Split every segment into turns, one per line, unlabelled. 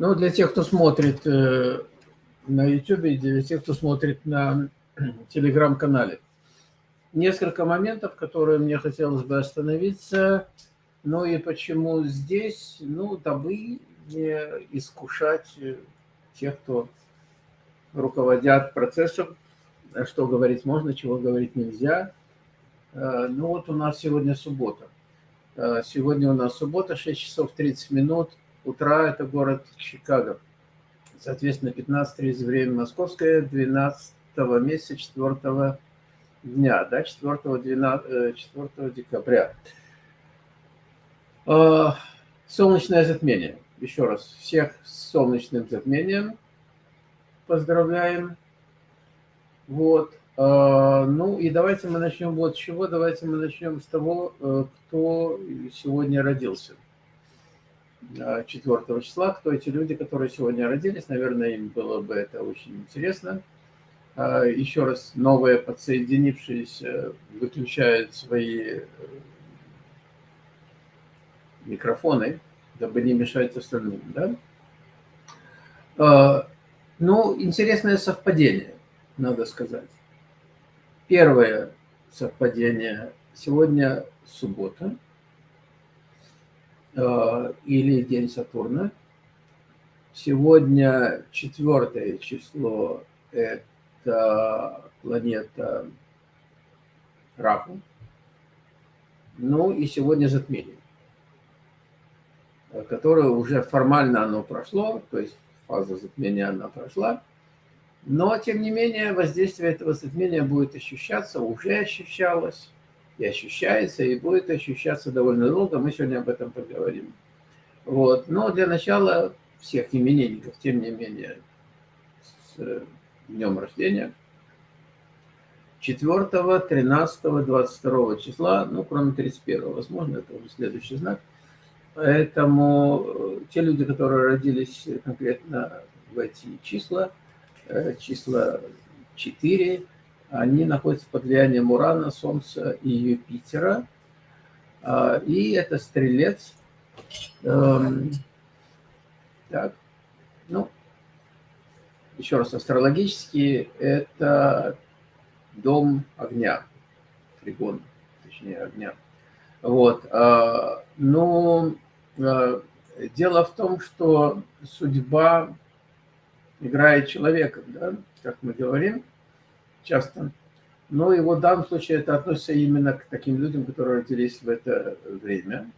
Ну, для тех, кто смотрит э, на YouTube, и для тех, кто смотрит на телеграм-канале. Несколько моментов, которые мне хотелось бы остановиться. Ну и почему здесь? Ну, дабы не искушать тех, кто руководят процессом, что говорить можно, чего говорить нельзя. Э, ну вот у нас сегодня суббота. Э, сегодня у нас суббота, 6 часов 30 минут утра, это город Чикаго. Соответственно, 15.30 время московское, 12 месяца 4 дня, да, 4, 12, 4 декабря. Э, солнечное затмение. Еще раз, всех с солнечным затмением поздравляем. Вот. А, ну и давайте мы начнем вот с чего. Давайте мы начнем с того, э, кто сегодня родился. 4 числа, кто эти люди, которые сегодня родились. Наверное, им было бы это очень интересно. А, еще раз, новые подсоединившиеся выключают свои э, микрофоны, дабы не мешать остальным. Да? А, ну, интересное совпадение, надо сказать. Первое совпадение. Сегодня суббота или день Сатурна. Сегодня четвертое число – это планета Раху. Ну и сегодня затмение, которое уже формально оно прошло, то есть фаза затмения она прошла. Но, тем не менее, воздействие этого затмения будет ощущаться, уже ощущалось, и ощущается, и будет ощущаться довольно долго. Мы сегодня об этом поговорим. Вот. Но для начала всех именинников, тем не менее, с днем рождения. 4, 13, 22 числа, ну, кроме 31, возможно, это уже следующий знак. Поэтому э, те люди, которые родились конкретно в эти числа, Э, числа 4, они находятся под влиянием Урана, Солнца и Юпитера. А, и это стрелец. Эм, так, ну, еще раз, астрологически это дом огня, тригон, точнее огня. Вот, а, но э, дело в том, что судьба играет человеком, да, как мы говорим часто. Но и вот в данном случае это относится именно к таким людям, которые родились в это время.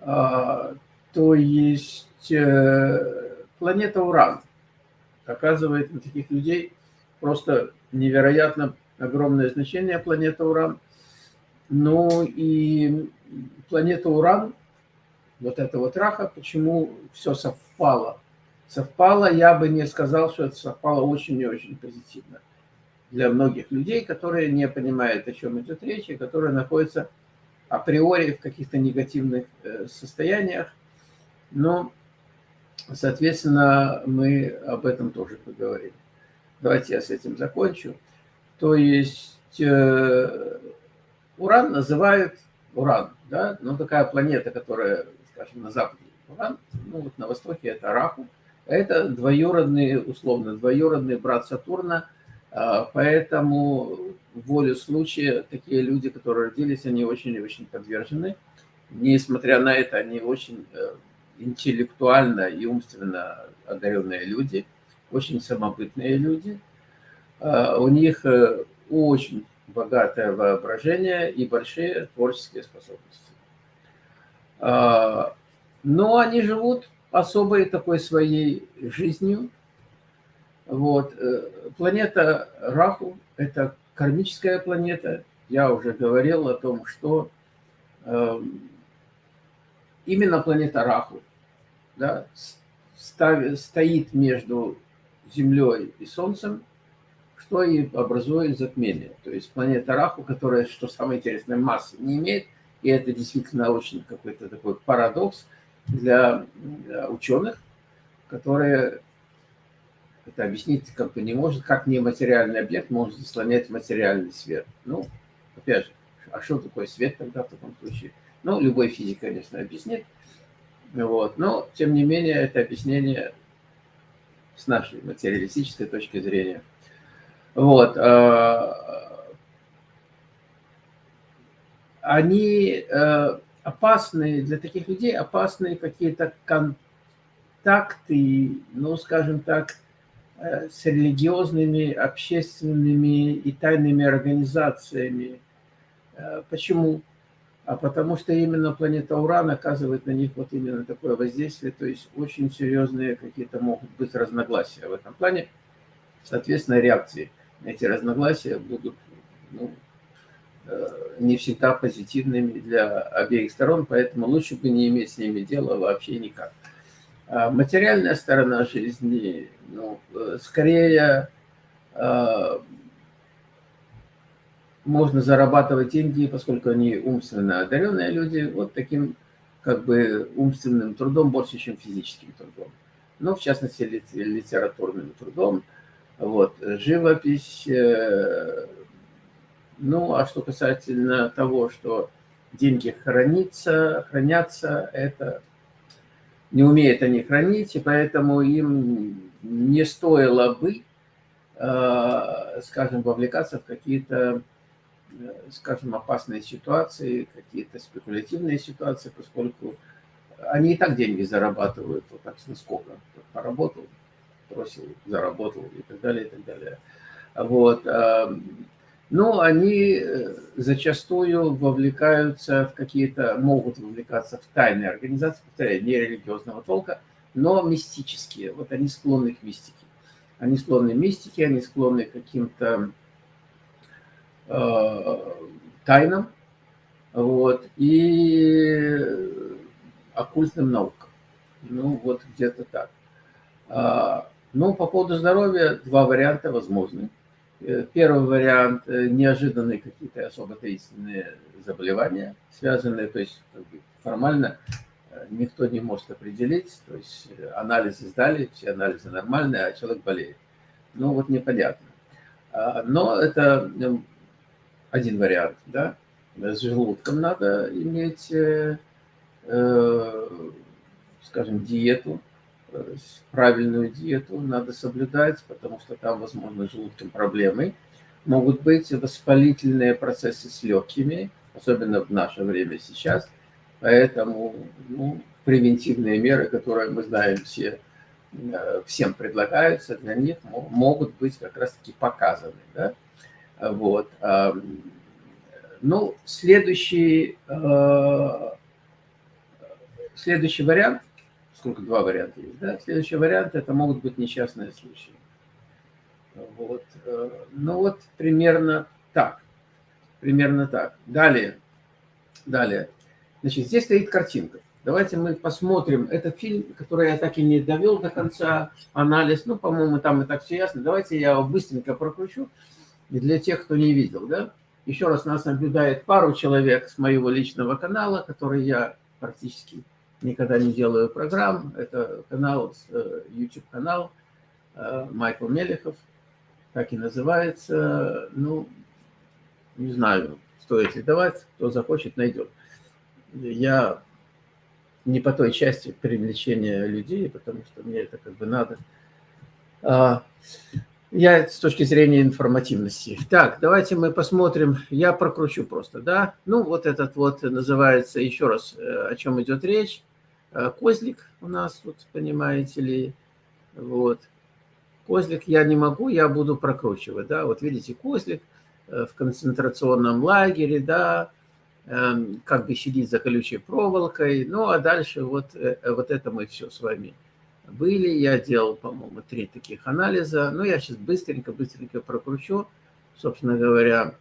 А, то есть э, планета Уран оказывает на таких людей просто невероятно огромное значение планета Уран. Ну и планета Уран, вот это вот раха, почему все совпало – совпало, я бы не сказал, что это совпало очень и очень позитивно для многих людей, которые не понимают, о чем идет речь, и которые находятся априори в каких-то негативных э, состояниях. Но, соответственно, мы об этом тоже поговорим. Давайте я с этим закончу. То есть э, Уран называют Уран, да, ну такая планета, которая, скажем, на западе Уран, ну вот на востоке это Раху, это двоюродный, условно, двоюродный брат Сатурна, поэтому в волю случая такие люди, которые родились, они очень и очень подвержены. Несмотря на это, они очень э, интеллектуально и умственно одаренные люди, очень самобытные люди. А, у них э, очень богатое воображение и большие творческие способности. А, но они живут особой такой своей жизнью. Вот. Э, планета Раху – это кармическая планета. Я уже говорил о том, что э, именно планета Раху да, стоит между Землей и Солнцем, что и образует затмение. То есть планета Раху, которая, что самое интересное, массы не имеет, и это действительно очень какой-то такой парадокс – для ученых, которые это объяснить как бы не может, как нематериальный объект может заслонять материальный свет. Ну, опять же, а что такое свет тогда в таком случае? Ну, любой физик, конечно, объяснит. Вот. Но, тем не менее, это объяснение с нашей материалистической точки зрения. Вот. А, они э, опасны, для таких людей опасны какие-то контакты, ну, скажем так, э, с религиозными, общественными и тайными организациями. Э, почему? А потому что именно планета Уран оказывает на них вот именно такое воздействие, то есть очень серьезные какие-то могут быть разногласия в этом плане. Соответственно, реакции на эти разногласия будут ну, э, не всегда позитивными для обеих сторон, поэтому лучше бы не иметь с ними дела вообще никак. А материальная сторона жизни, ну, э, скорее э, можно зарабатывать деньги, поскольку они умственно одаренные люди, вот таким как бы умственным трудом больше, чем физическим трудом. Но в частности литературным трудом. Вот, живопись. Э, ну, а что касательно того, что деньги хранятся, хранятся, это не умеют они хранить, и поэтому им не стоило бы, э, скажем, вовлекаться в какие-то Э, скажем, опасные ситуации, какие-то спекулятивные ситуации, поскольку они и так деньги зарабатывают вот так с наскока. Поработал, бросил, заработал и так далее, и так далее. Вот. Но они э, зачастую вовлекаются в какие-то, могут вовлекаться в тайные организации, повторяю, не религиозного толка, но мистические. Вот они склонны к мистике. Они склонны к мистике, они склонны к каким-то Э, тайнам вот, и оккультным наукам. Ну, вот где-то так. А, ну, по поводу здоровья два варианта возможны. Э, первый вариант э, – неожиданные какие-то особо таинственные заболевания, связанные, то есть как бы, формально никто не может определить, то есть анализы сдали, все анализы нормальные, а человек болеет. Ну, вот непонятно. А, но это один вариант, да, с желудком надо иметь, э, э, скажем, диету, э, правильную диету надо соблюдать, потому что там, возможно, с желудком проблемы. Могут быть воспалительные процессы с легкими, особенно в наше время сейчас. Поэтому ну, превентивные меры, которые мы знаем все, всем предлагаются, для них могут быть как раз-таки показаны. Да? Вот. Ну, следующий, э, следующий вариант, сколько два варианта есть, да? Следующий вариант – это могут быть несчастные случаи. Вот. Э, ну вот примерно так. Примерно так. Далее. Далее. Значит, здесь стоит картинка. Давайте мы посмотрим. этот фильм, который я так и не довел до конца, анализ. Ну, по-моему, там и так все ясно. Давайте я его быстренько прокручу. И для тех, кто не видел, да, еще раз нас наблюдает пару человек с моего личного канала, который я практически никогда не делаю программ. Это канал, э, YouTube-канал э, Майкл Мелехов, так и называется. Ну, не знаю, стоит ли давать, кто захочет, найдет. Я не по той части привлечения людей, потому что мне это как бы надо. А, я с точки зрения информативности. Так, давайте мы посмотрим. Я прокручу просто, да. Ну, вот этот вот называется, еще раз, э, о чем идет речь. Э, козлик у нас, вот, понимаете ли. Вот. Козлик я не могу, я буду прокручивать, да. Вот видите, козлик э, в концентрационном лагере, да, эм, как бы сидит за колючей проволокой. Ну, а дальше вот, вот это мы все с вами были. Я делал, по-моему, три таких анализа. Но я сейчас быстренько-быстренько прокручу. Собственно говоря,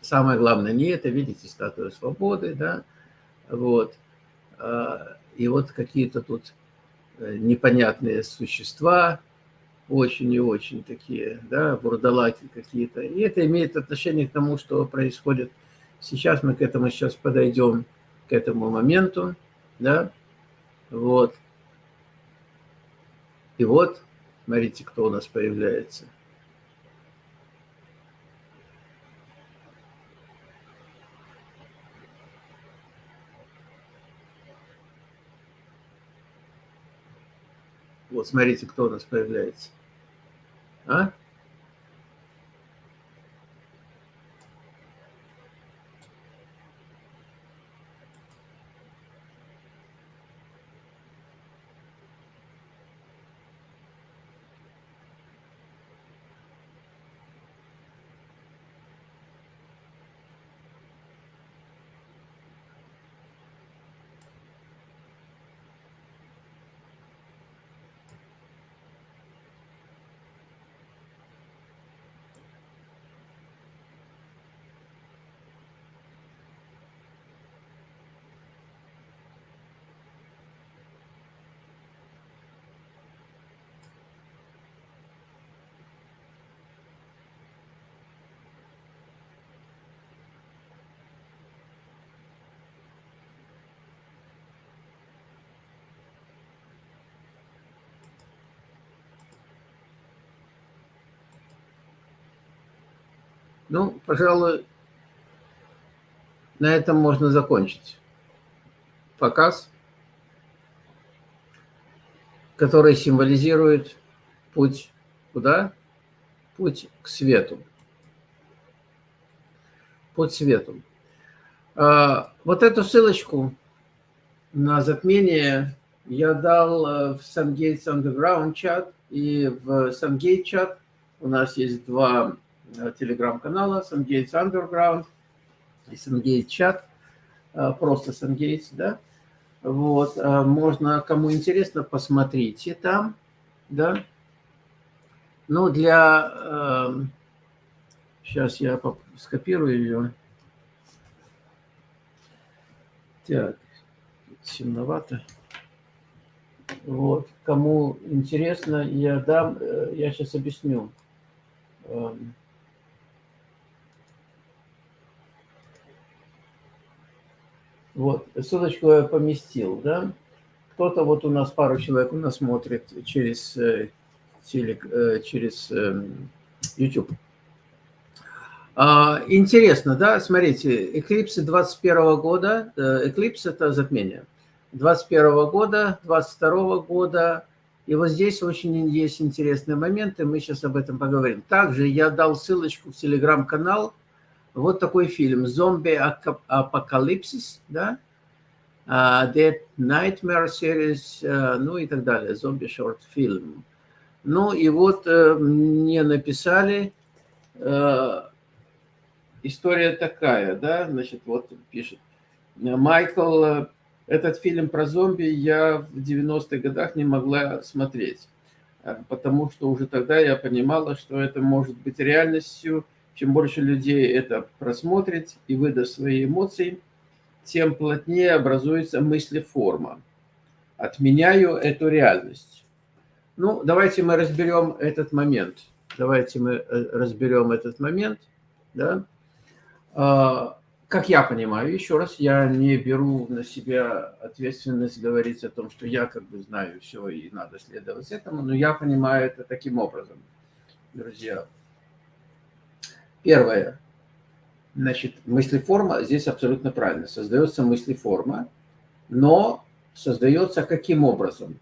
самое главное не это. Видите, статую свободы, да? Вот. И вот какие-то тут э, непонятные существа, очень и очень такие, да, бурдалаки какие-то. И это имеет отношение к тому, что происходит сейчас. Мы к этому сейчас подойдем, к этому моменту, да. Вот. И вот, смотрите, кто у нас появляется. Вот смотрите, кто у нас появляется. А? Ну, пожалуй, на этом можно закончить показ, который символизирует путь куда? Путь к свету. Путь к свету. А, вот эту ссылочку на затмение я дал э, в SunGates Underground чат и в SunGate чат. У нас есть два телеграм-канала SunGates Underground и SunGates чат, э, просто SunGates, да. Вот, э, можно, кому интересно, посмотрите там, да. Ну, для... Сейчас я скопирую ее. Так, темновато. Вот, кому интересно, я дам, я сейчас объясню. Вот, ссылочку я поместил, да. Кто-то, вот у нас пару человек у нас смотрит через, э, телек, э, через эм, YouTube. А, интересно, да, смотрите, эклипсы 21 года, эклипс это затмение, 21 года, 22 года, и вот здесь очень есть интересные моменты, мы сейчас об этом поговорим. Также я дал ссылочку в телеграм-канал, вот такой фильм «Зомби Апокалипсис», да? Uh, Dead Nightmare Series, uh, ну и так далее, «Зомби Шорт Фильм». Ну и вот uh, мне написали, э, история такая, да, значит, вот пишет, Майкл, этот фильм про зомби я в 90-х годах не могла смотреть, потому что уже тогда я понимала, что это может быть реальностью, чем больше людей это просмотрит и выдаст свои эмоции, тем плотнее образуется мыслеформа. Отменяю эту реальность. Ну, давайте мы разберем этот момент. Давайте мы э, разберем этот момент. Да? А, как я понимаю, еще раз, я не беру на себя ответственность говорить о том, что я как бы знаю все и надо следовать этому, но я понимаю это таким образом, друзья. Первое. Значит, мыслеформа здесь абсолютно правильно. Создается мыслеформа, но создается каким образом?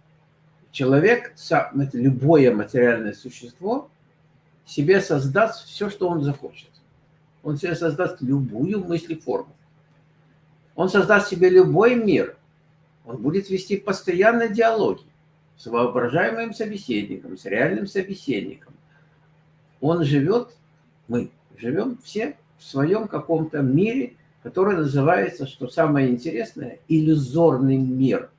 Человек, любое материальное существо, себе создаст все, что он захочет. Он себе создаст любую мыслеформу. Он создаст себе любой мир. Он будет вести постоянно диалоги с воображаемым собеседником, с реальным собеседником. Он живет, мы живем все в своем каком-то мире, который называется, что самое интересное, иллюзорный мир.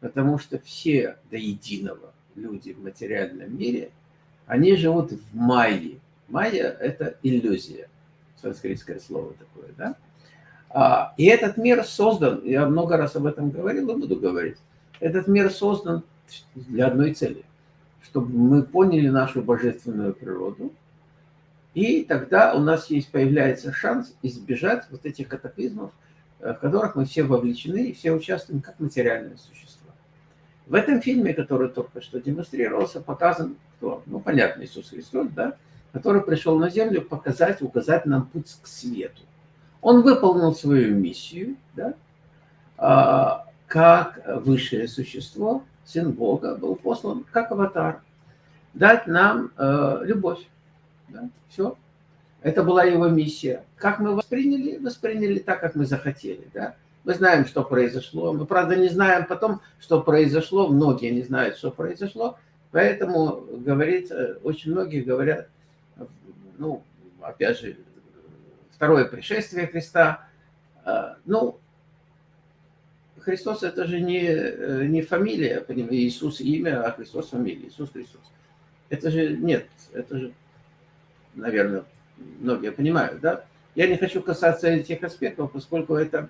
Потому что все до единого люди в материальном мире, они живут в майе. Майя – это иллюзия, санскритское слово такое, да? А, и этот мир создан, я много раз об этом говорил и буду говорить, этот мир создан для одной цели, чтобы мы поняли нашу божественную природу, и тогда у нас есть, появляется шанс избежать вот этих катаклизмов, э, в которых мы все вовлечены и все участвуем как материальные существа. В этом фильме, который только что демонстрировался, показан кто? Ну, понятно, Иисус Христос, да? Который пришел на землю показать, указать нам путь к свету. Он выполнил свою миссию, да? А, как высшее существо, Сын Бога, был послан как аватар, дать нам э, любовь. Да? Все. Это была его миссия. Как мы восприняли? Восприняли так, как мы захотели. Да? Мы знаем, что произошло. Мы, правда, не знаем потом, что произошло. Многие не знают, что произошло. Поэтому, говорит, э, очень многие говорят, ну, опять же, второе пришествие Христа. Э, ну, Христос это же не, э, не фамилия, Иисус имя, а Христос фамилия, Иисус Христос. Это же нет, это же, наверное, многие понимают, да? Я не хочу касаться этих аспектов, поскольку это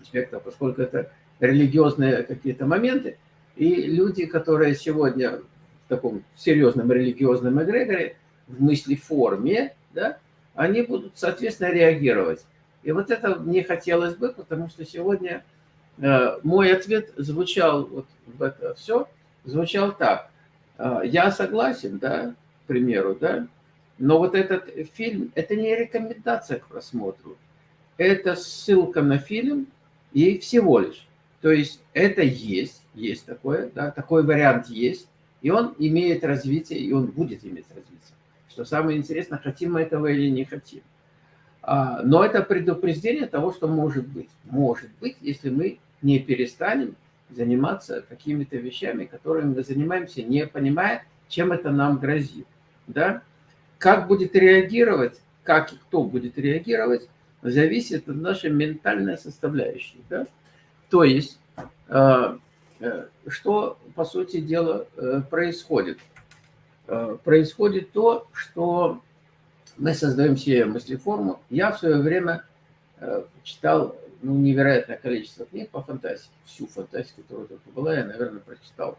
аспектов, поскольку это религиозные какие-то моменты, и люди, которые сегодня в таком серьезном религиозном эгрегоре, в мысли форме, да, они будут, соответственно, реагировать. И вот это мне хотелось бы, потому что сегодня Э, мой ответ звучал вот в это все, звучал так. Э, я согласен, да, к примеру, да, но вот этот фильм, это не рекомендация к просмотру, это ссылка на фильм и всего лишь. То есть это есть, есть такое, да, такой вариант есть, и он имеет развитие, и он будет иметь развитие. Что самое интересное, хотим мы этого или не хотим. А, но это предупреждение того, что может быть. Может быть, если мы не перестанем заниматься какими-то вещами, которыми мы занимаемся, не понимая, чем это нам грозит. Да? Как будет реагировать, как и кто будет реагировать, зависит от нашей ментальной составляющей. Да? То есть, э, э, что, по сути дела, э, происходит? Происходит то, что мы создаем себе мыслеформу. Я в свое время читал ну, невероятное количество книг по фантастике. Всю фантастику, которая только была, я, наверное, прочитал.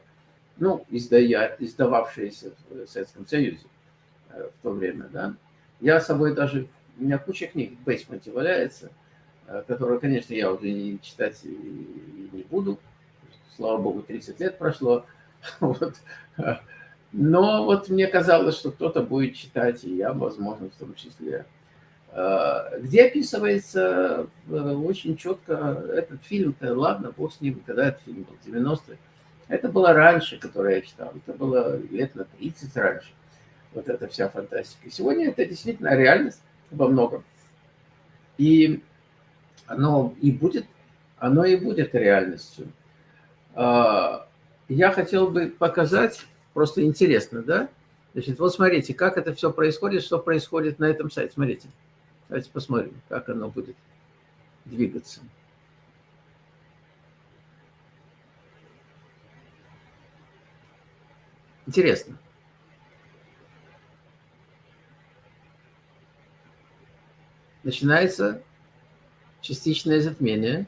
Ну, издая, издававшиеся в Советском Союзе в то время, да. Я с собой даже, у меня куча книг в бейсменте валяется, э, которые, конечно, я уже не читать и не буду. Слава богу, 30 лет прошло. Вот. Но вот мне казалось, что кто-то будет читать, и я, возможно, в том числе. Э, где описывается э, очень четко этот фильм-то, ладно, бог с ним, когда этот фильм был, 90-е. Это было раньше, которое я читал, это было лет на 30 раньше, вот эта вся фантастика. Сегодня это действительно реальность во многом. И оно и будет, оно и будет реальностью. А, я хотел бы показать, просто интересно, да? Значит, вот смотрите, как это все происходит, что происходит на этом сайте. Смотрите. Давайте посмотрим, как оно будет двигаться. Интересно. Начинается частичное затмение.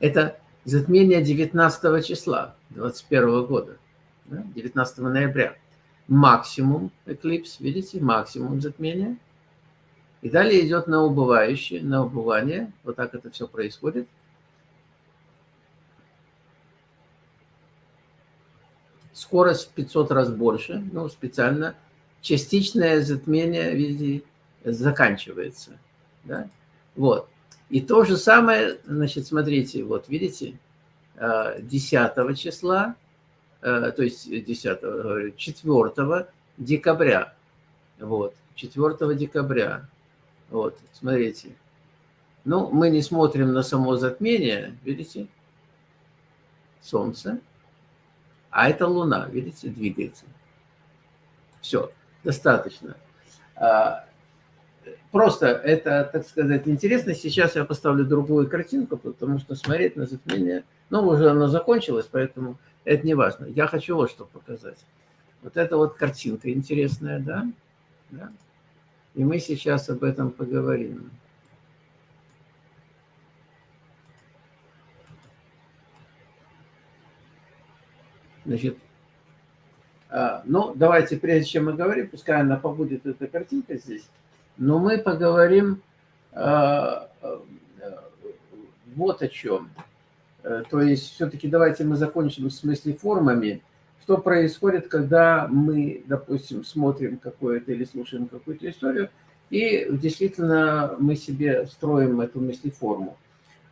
Это затмение 19 числа 21 года, 19 ноября максимум эклипс, видите, максимум затмения. И далее идет на убывающее, на убывание. Вот так это все происходит. Скорость в 500 раз больше, ну, специально. Частичное затмение, видите, заканчивается. Да? Вот. И то же самое, значит, смотрите, вот видите, 10 э, числа Э, то есть 10, 4 декабря. Вот, 4 декабря. Вот, смотрите. Ну, мы не смотрим на само затмение, видите? Солнце. А это Луна, видите, двигается. Все, достаточно. А, просто это, так сказать, интересно. Сейчас я поставлю другую картинку, потому что смотреть на затмение... Ну, уже оно закончилось, поэтому это не важно. Я хочу вот что показать. Вот эта вот картинка интересная, да? да? И мы сейчас об этом поговорим. Значит, ну, давайте, прежде чем мы говорим, пускай она побудет, эта картинка здесь, но мы поговорим а, а, вот о чем. Э, то есть все-таки давайте мы закончим в смысле формами. Что происходит, когда мы, допустим, смотрим какое-то или слушаем какую-то историю, И действительно мы себе строим эту мыслеформу.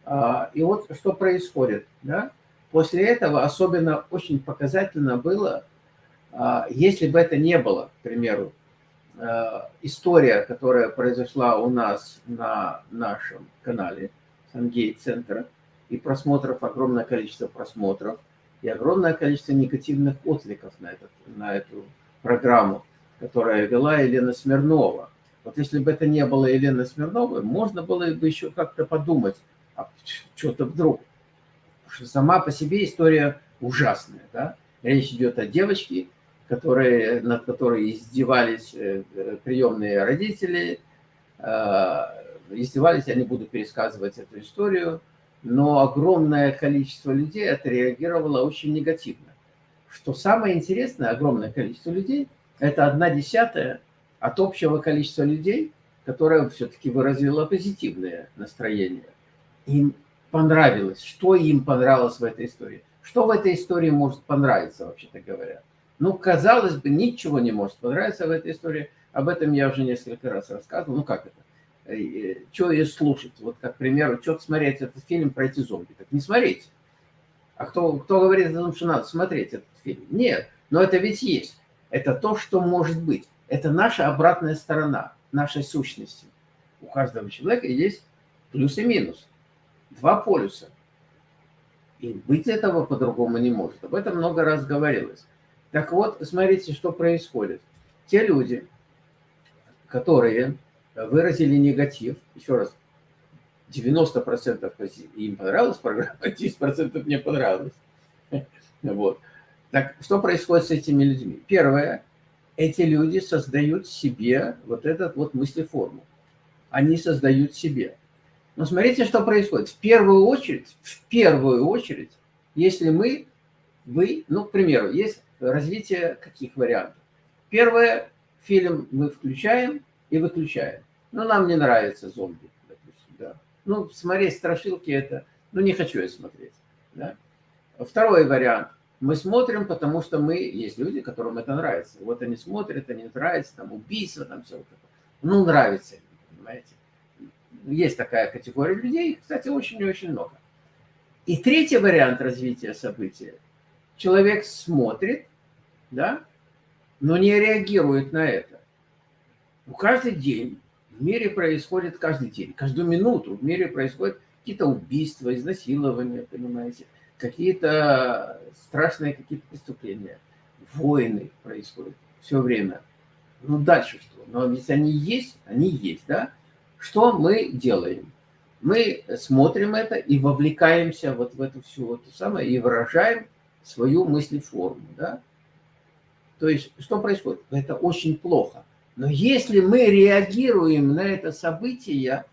А, и вот что происходит. Да? После этого особенно очень показательно было, если бы это не было, к примеру, а, история, которая произошла у нас на нашем канале Сангейт-центра, и просмотров, огромное количество просмотров, и огромное количество негативных откликов на, этот, на эту программу, которая вела Елена Смирнова. Вот если бы это не было Елены Смирновой, можно было бы еще как-то подумать, а что-то вдруг. Потому что сама по себе история ужасная. Да? Речь идет о девочке, которые, над которой издевались э, приемные родители. Э, издевались, я не буду пересказывать эту историю, но огромное количество людей отреагировало очень негативно. Что самое интересное, огромное количество людей – это одна десятая от общего количества людей, которое все-таки выразило позитивное настроение. Им понравилось. Что им понравилось в этой истории? Что в этой истории может понравиться, вообще-то говоря? Ну, казалось бы, ничего не может понравиться в этой истории. Об этом я уже несколько раз рассказывал. Ну, как это? Э, э, что ее слушать? Вот, как, к примеру, что смотреть этот фильм про эти зомби? Так не смотрите. А кто, кто говорит о том, что надо смотреть этот фильм? Нет, но это ведь есть. Это то, что может быть. Это наша обратная сторона нашей сущности. У каждого человека есть плюс и минус. Два полюса. И быть этого по-другому не может. Об этом много раз говорилось. Так вот, смотрите, что происходит. Те люди, которые выразили негатив, еще раз, 90% им понравилась программа, 10% не понравилось. Вот. Так что происходит с этими людьми? Первое, эти люди создают себе вот этот вот мыслеформу. Они создают себе. Но смотрите, что происходит. В первую очередь, в первую очередь, если мы, вы, ну, к примеру, есть развитие каких вариантов. Первое, фильм мы включаем и выключаем. Ну, нам не нравится зомби, допустим, да. Ну, смотреть страшилки это, ну, не хочу я смотреть, да. Второй вариант – мы смотрим, потому что мы, есть люди, которым это нравится. Вот они смотрят, они нравится, там убийство, там все вот это. Ну, нравится, понимаете. Есть такая категория людей, кстати, очень и очень много. И третий вариант развития события. Человек смотрит, да, но не реагирует на это. Ну, каждый день в мире происходит, каждый день, каждую минуту в мире происходят какие-то убийства, изнасилования, понимаете, какие-то страшные какие-то преступления, войны происходят все время. Ну, дальше что? Но ведь они есть, они есть, да? Что мы делаем? Мы смотрим это и вовлекаемся вот в эту всю вот самое, и выражаем свою мыслеформу, да? То есть, что происходит? Это очень плохо. Но если мы реагируем на это событие,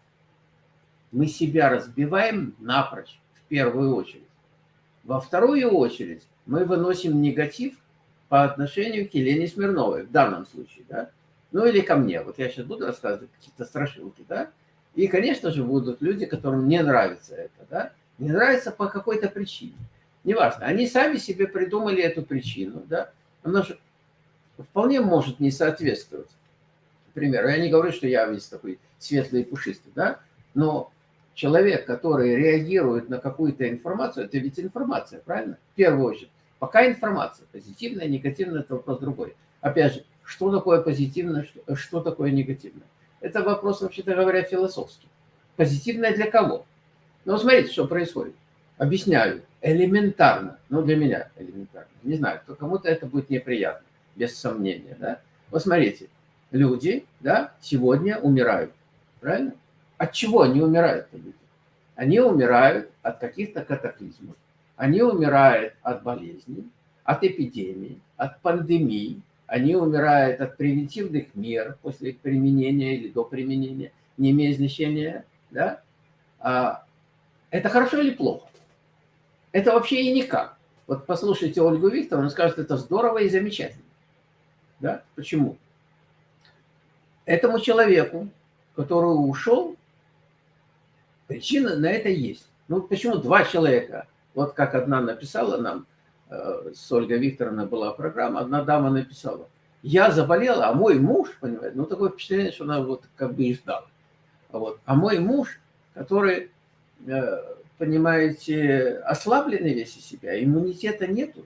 мы себя разбиваем напрочь, в первую очередь. Во вторую очередь мы выносим негатив по отношению к Елене Смирновой, в данном случае, да, ну или ко мне. Вот я сейчас буду рассказывать какие-то страшилки, да, и, конечно же, будут люди, которым не нравится это, да, не нравится по какой-то причине. Неважно, они сами себе придумали эту причину, да, она же вполне может не соответствовать. Например, я не говорю, что я весь такой светлый и пушистый, да, но человек, который реагирует на какую-то информацию, это ведь информация, правильно? В первую очередь. Пока информация, позитивная, негативная, это вопрос другой. Опять же, что такое позитивное, что, что такое негативное? Это вопрос, вообще-то говоря, философский. Позитивное для кого? Ну, смотрите, что происходит. Объясняю. Элементарно. Ну, для меня элементарно. Не знаю, кому-то это будет неприятно, без сомнения, да? Вот смотрите, люди, да, сегодня умирают, правильно? От чего они умирают люди? Они умирают от каких-то катаклизмов. Они умирают от болезней, от эпидемий, от пандемий. Они умирают от превентивных мер после применения или до применения, не имея значения. Да? А это хорошо или плохо? Это вообще и никак. Вот послушайте Ольгу Викторовну, она скажет, это здорово и замечательно. Да? Почему? Этому человеку, который ушел, Причина на это есть. Ну, почему два человека? Вот как одна написала нам, э, с Ольгой Викторовной была программа, одна дама написала. я заболела, а мой муж, понимаете, ну такое впечатление, что она вот как бы и ждала. Вот. А мой муж, который, э, понимаете, ослабленный весь из себя, иммунитета нету,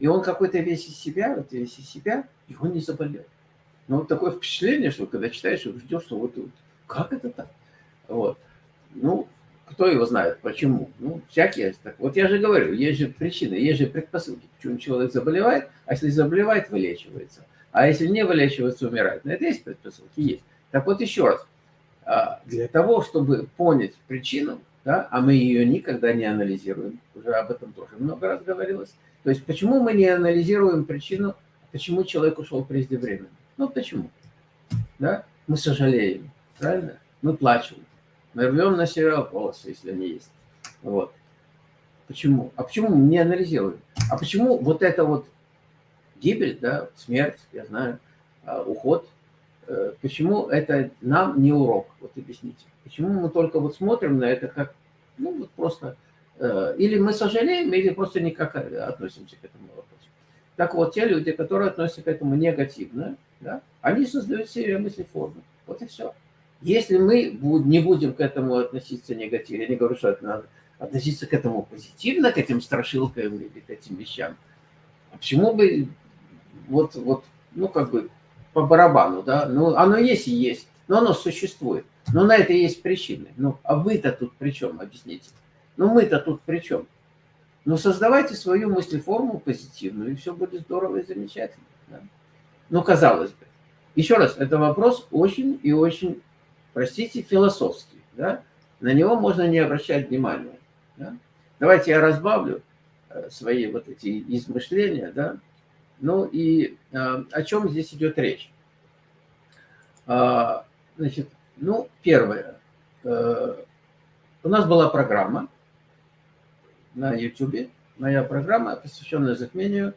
и он какой-то весь из себя, вот весь из себя, и он не заболел. Ну, вот такое впечатление, что когда читаешь, ждешь, что вот, вот как это так? Вот. Ну, кто его знает, почему? Ну, всякие. Так. Вот я же говорю, есть же причины, есть же предпосылки, почему человек заболевает, а если заболевает, вылечивается. А если не вылечивается, умирает. Но это есть предпосылки? Есть. Так вот еще раз. А, для того, чтобы понять причину, да, а мы ее никогда не анализируем, уже об этом тоже много раз говорилось. То есть почему мы не анализируем причину, почему человек ушел преждевременно? Ну почему? Да? Мы сожалеем, правильно? Мы плачем. Мы рвем на себя волосы, если они есть. Вот. Почему? А почему мы не анализируем? А почему вот это вот гибель, да, смерть, я знаю, а, уход, э, почему это нам не урок? Вот объясните. Почему мы только вот смотрим на это как, ну вот просто, или мы сожалеем, или просто никак относимся к этому вопросу. Так вот, те люди, которые относятся к этому негативно, да, они создают себе мыслеформы. Вот и все. Если мы не будем к этому относиться негативно, я не говорю, что это надо относиться к этому позитивно, к этим страшилкам или к этим вещам, а почему бы вот, вот, ну, как бы по барабану, да, ну, оно есть и есть, но оно существует. Но на это есть причины. Ну, а вы-то тут при чем, объясните? Ну, мы-то тут при чем? Ну, создавайте свою мыслеформу позитивную, и все будет здорово и замечательно. Да? Ну, казалось бы. Еще раз, это вопрос очень и очень, простите, философский. Да? На него можно не обращать внимания. Да? Давайте я разбавлю э, свои вот эти измышления, да, ну и э, о чем здесь идет речь? А, значит, ну, первое. Э, у нас была программа на YouTube, моя программа, посвященная затмению.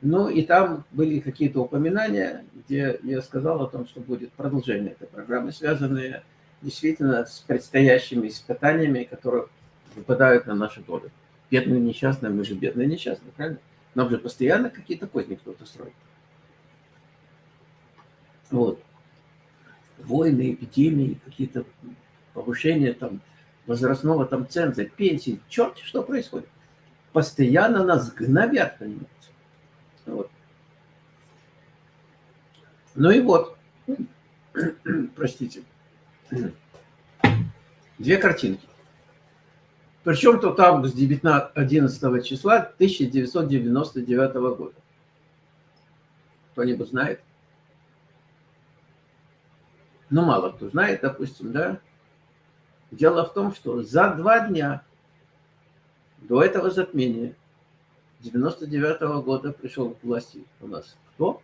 Ну и там были какие-то упоминания, где я сказал о том, что будет продолжение этой программы, связанные действительно с предстоящими испытаниями, которые выпадают на нашу долю. Бедные несчастные, мы же бедные несчастные, правильно? Нам же постоянно какие-то козни кто-то строит. Вот. Войны, эпидемии, какие-то повышения там возрастного там ценза, пенсии, черт, что происходит. Постоянно нас гнобят, понимаете. Вот. Ну и вот, простите, две картинки. Причем тот август 19, 11 числа 1999 года. Кто-нибудь знает? Ну, мало кто знает, допустим, да? Дело в том, что за два дня до этого затмения 99 -го года пришел к власти у нас кто?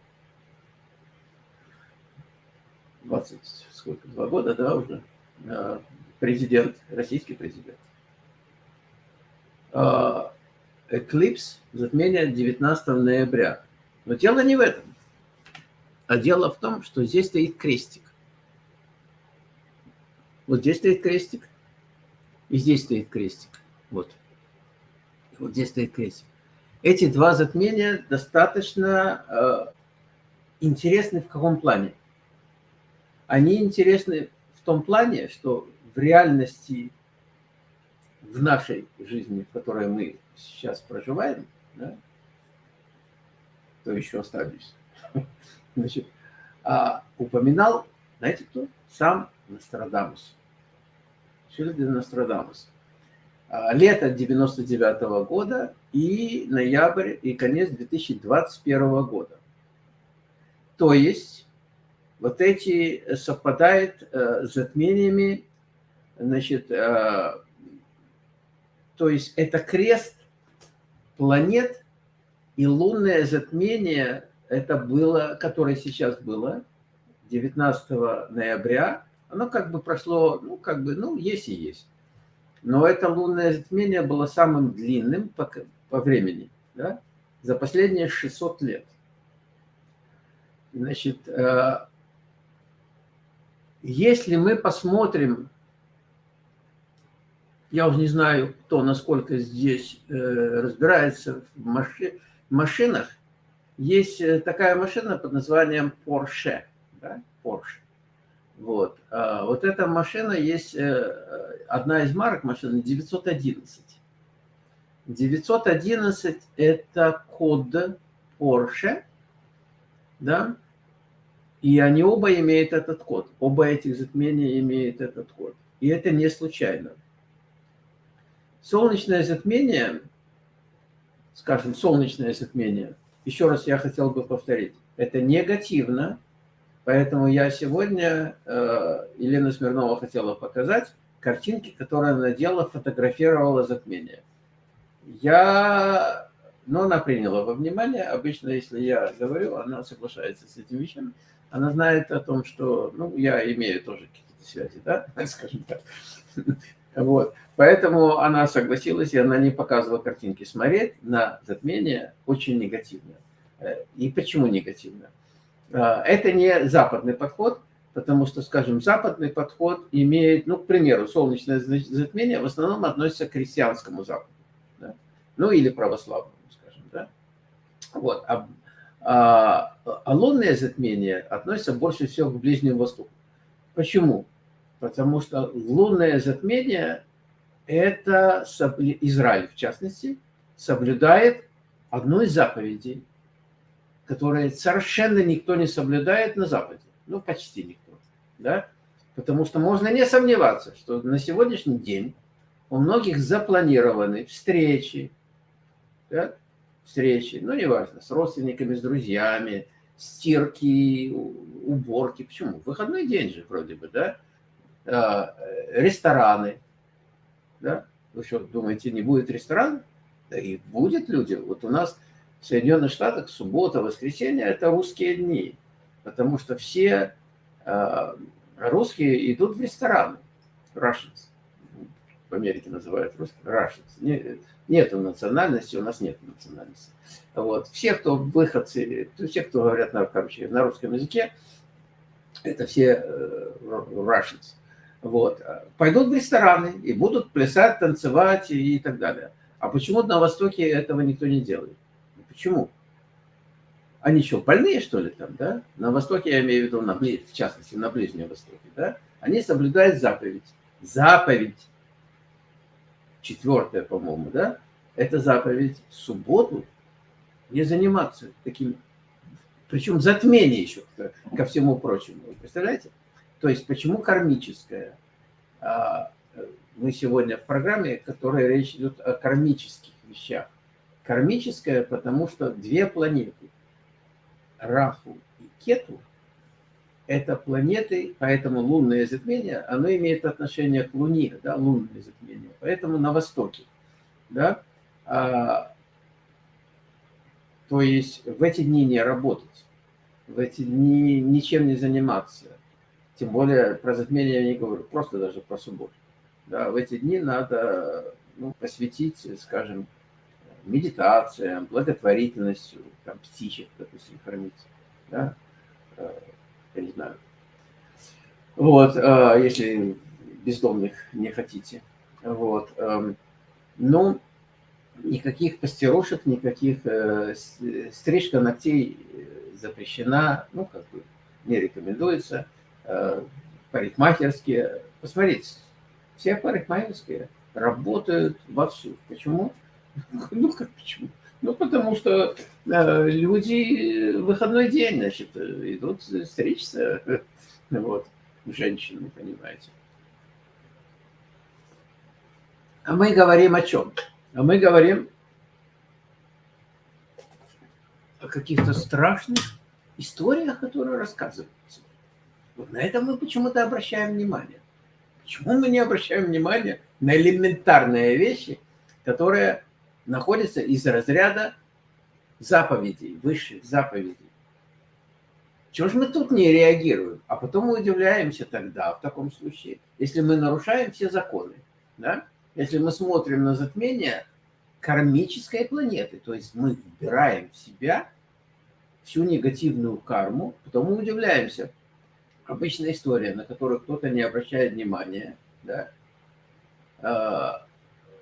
20, сколько, два года, да, уже, а, президент, российский президент. А, эклипс, затмение 19 ноября. Но дело не в этом. А дело в том, что здесь стоит крестик. Вот здесь стоит крестик, и здесь стоит крестик. Вот. Вот здесь стоит крестик. Эти два затмения достаточно э, интересны в каком плане? Они интересны в том плане, что в реальности в нашей жизни, в которой мы сейчас проживаем, да, то еще остались, значит, а, упоминал, знаете кто? Сам Нострадамус. Это Нострадамус? А, лето 99 -го года и ноябрь и конец 2021 года. То есть вот эти совпадают э, с затмениями значит, э, то есть это крест планет и лунное затмение, это было, которое сейчас было, 19 ноября, оно как бы прошло, ну, как бы, ну, есть и есть. Но это лунное затмение было самым длинным по, по времени, да, за последние 600 лет. Значит, э, если мы посмотрим я уже не знаю, кто насколько здесь э, разбирается в маши, машинах, есть э, такая машина под названием Porsche. Да? Porsche. Вот. А вот эта машина есть, э, одна из марок машины 911. 911 это код Porsche, да, и они оба имеют этот код. Оба этих затмения имеют этот код. И это не случайно. Солнечное затмение, скажем, солнечное затмение, еще раз я хотел бы повторить, это негативно, поэтому я сегодня, э, Елена Смирнова хотела показать картинки, которые она делала, фотографировала затмение. Я, но она приняла во внимание, обычно, если я говорю, она соглашается с этими вещами, она знает о том, что, ну, я имею тоже какие-то связи, да, скажем так. Вот. Поэтому она согласилась, и она не показывала картинки. Смотреть на затмение очень негативно. Э, и почему негативно? А, это не западный подход, потому что, скажем, западный подход имеет, ну, к примеру, солнечное затмение в основном относится к христианскому Западу. Да? Ну, или православному, скажем. Да? Вот. А а, а лунное затмение относится больше всего к Ближнему Востоку. Почему? Потому что лунное затмение – это Израиль, в частности, соблюдает одну из заповедей, которые совершенно никто не соблюдает на Западе. Ну, почти никто. Да? Потому что можно не сомневаться, что на сегодняшний день у многих запланированы встречи, да? встречи, ну, неважно, с родственниками, с друзьями, стирки, уборки. Почему? Выходной день же вроде бы, да? А, рестораны, да? Вы что, думаете, не будет ресторан? Да и будет люди. Вот у нас в Соединенных Штатах суббота, воскресенье – это русские дни, потому что все а, русские идут в рестораны, Russians в Америке называют русских, Russians. Нет национальности, у нас нет национальности. Вот. Все, кто выходцы, все, кто говорят на, короче, на русском языке, это все э, Russians. Вот. Пойдут в рестораны и будут плясать, танцевать и так далее. А почему на Востоке этого никто не делает? Почему? Они что, больные, что ли, там, да? На Востоке, я имею в виду, на, в частности, на Ближнем Востоке, да? Они соблюдают заповедь. Заповедь четвертая, по-моему, да, это заповедь в субботу не заниматься таким, причем затмение еще ко, всему прочему. Вы представляете? То есть почему кармическое? А, мы сегодня в программе, в которой речь идет о кармических вещах. Кармическое, потому что две планеты, Раху и Кету, это планеты, поэтому лунное затмение, оно имеет отношение к Луне, да, лунное затмение. Поэтому на востоке, да, а, то есть в эти дни не работать, в эти дни ничем не заниматься. Тем более про затмение я не говорю, просто даже про субботу. Да, в эти дни надо ну, посвятить, скажем, медитациям, благотворительностью, там, птичек, допустим, кормить. Да? Э, я не знаю. Вот, э, если бездомных не хотите. Вот. Эм, ну, никаких пастерушек, никаких э, стрижка ногтей запрещена, ну, как бы не рекомендуется. Парикмахерские, посмотрите, все парикмахерские работают вовсю. Почему? Ну, как почему? Ну, потому что э, люди выходной день, значит, идут стричься, вот, женщины, понимаете. А мы говорим о чем? А мы говорим о каких-то страшных историях, которые рассказываются. Вот на это мы почему-то обращаем внимание. Почему мы не обращаем внимания на элементарные вещи, которые находится из разряда заповедей, высших заповедей. Чего же мы тут не реагируем? А потом мы удивляемся тогда, в таком случае, если мы нарушаем все законы. Да? Если мы смотрим на затмение кармической планеты, то есть мы вбираем в себя всю негативную карму, потом мы удивляемся. Обычная история, на которую кто-то не обращает внимания. Да?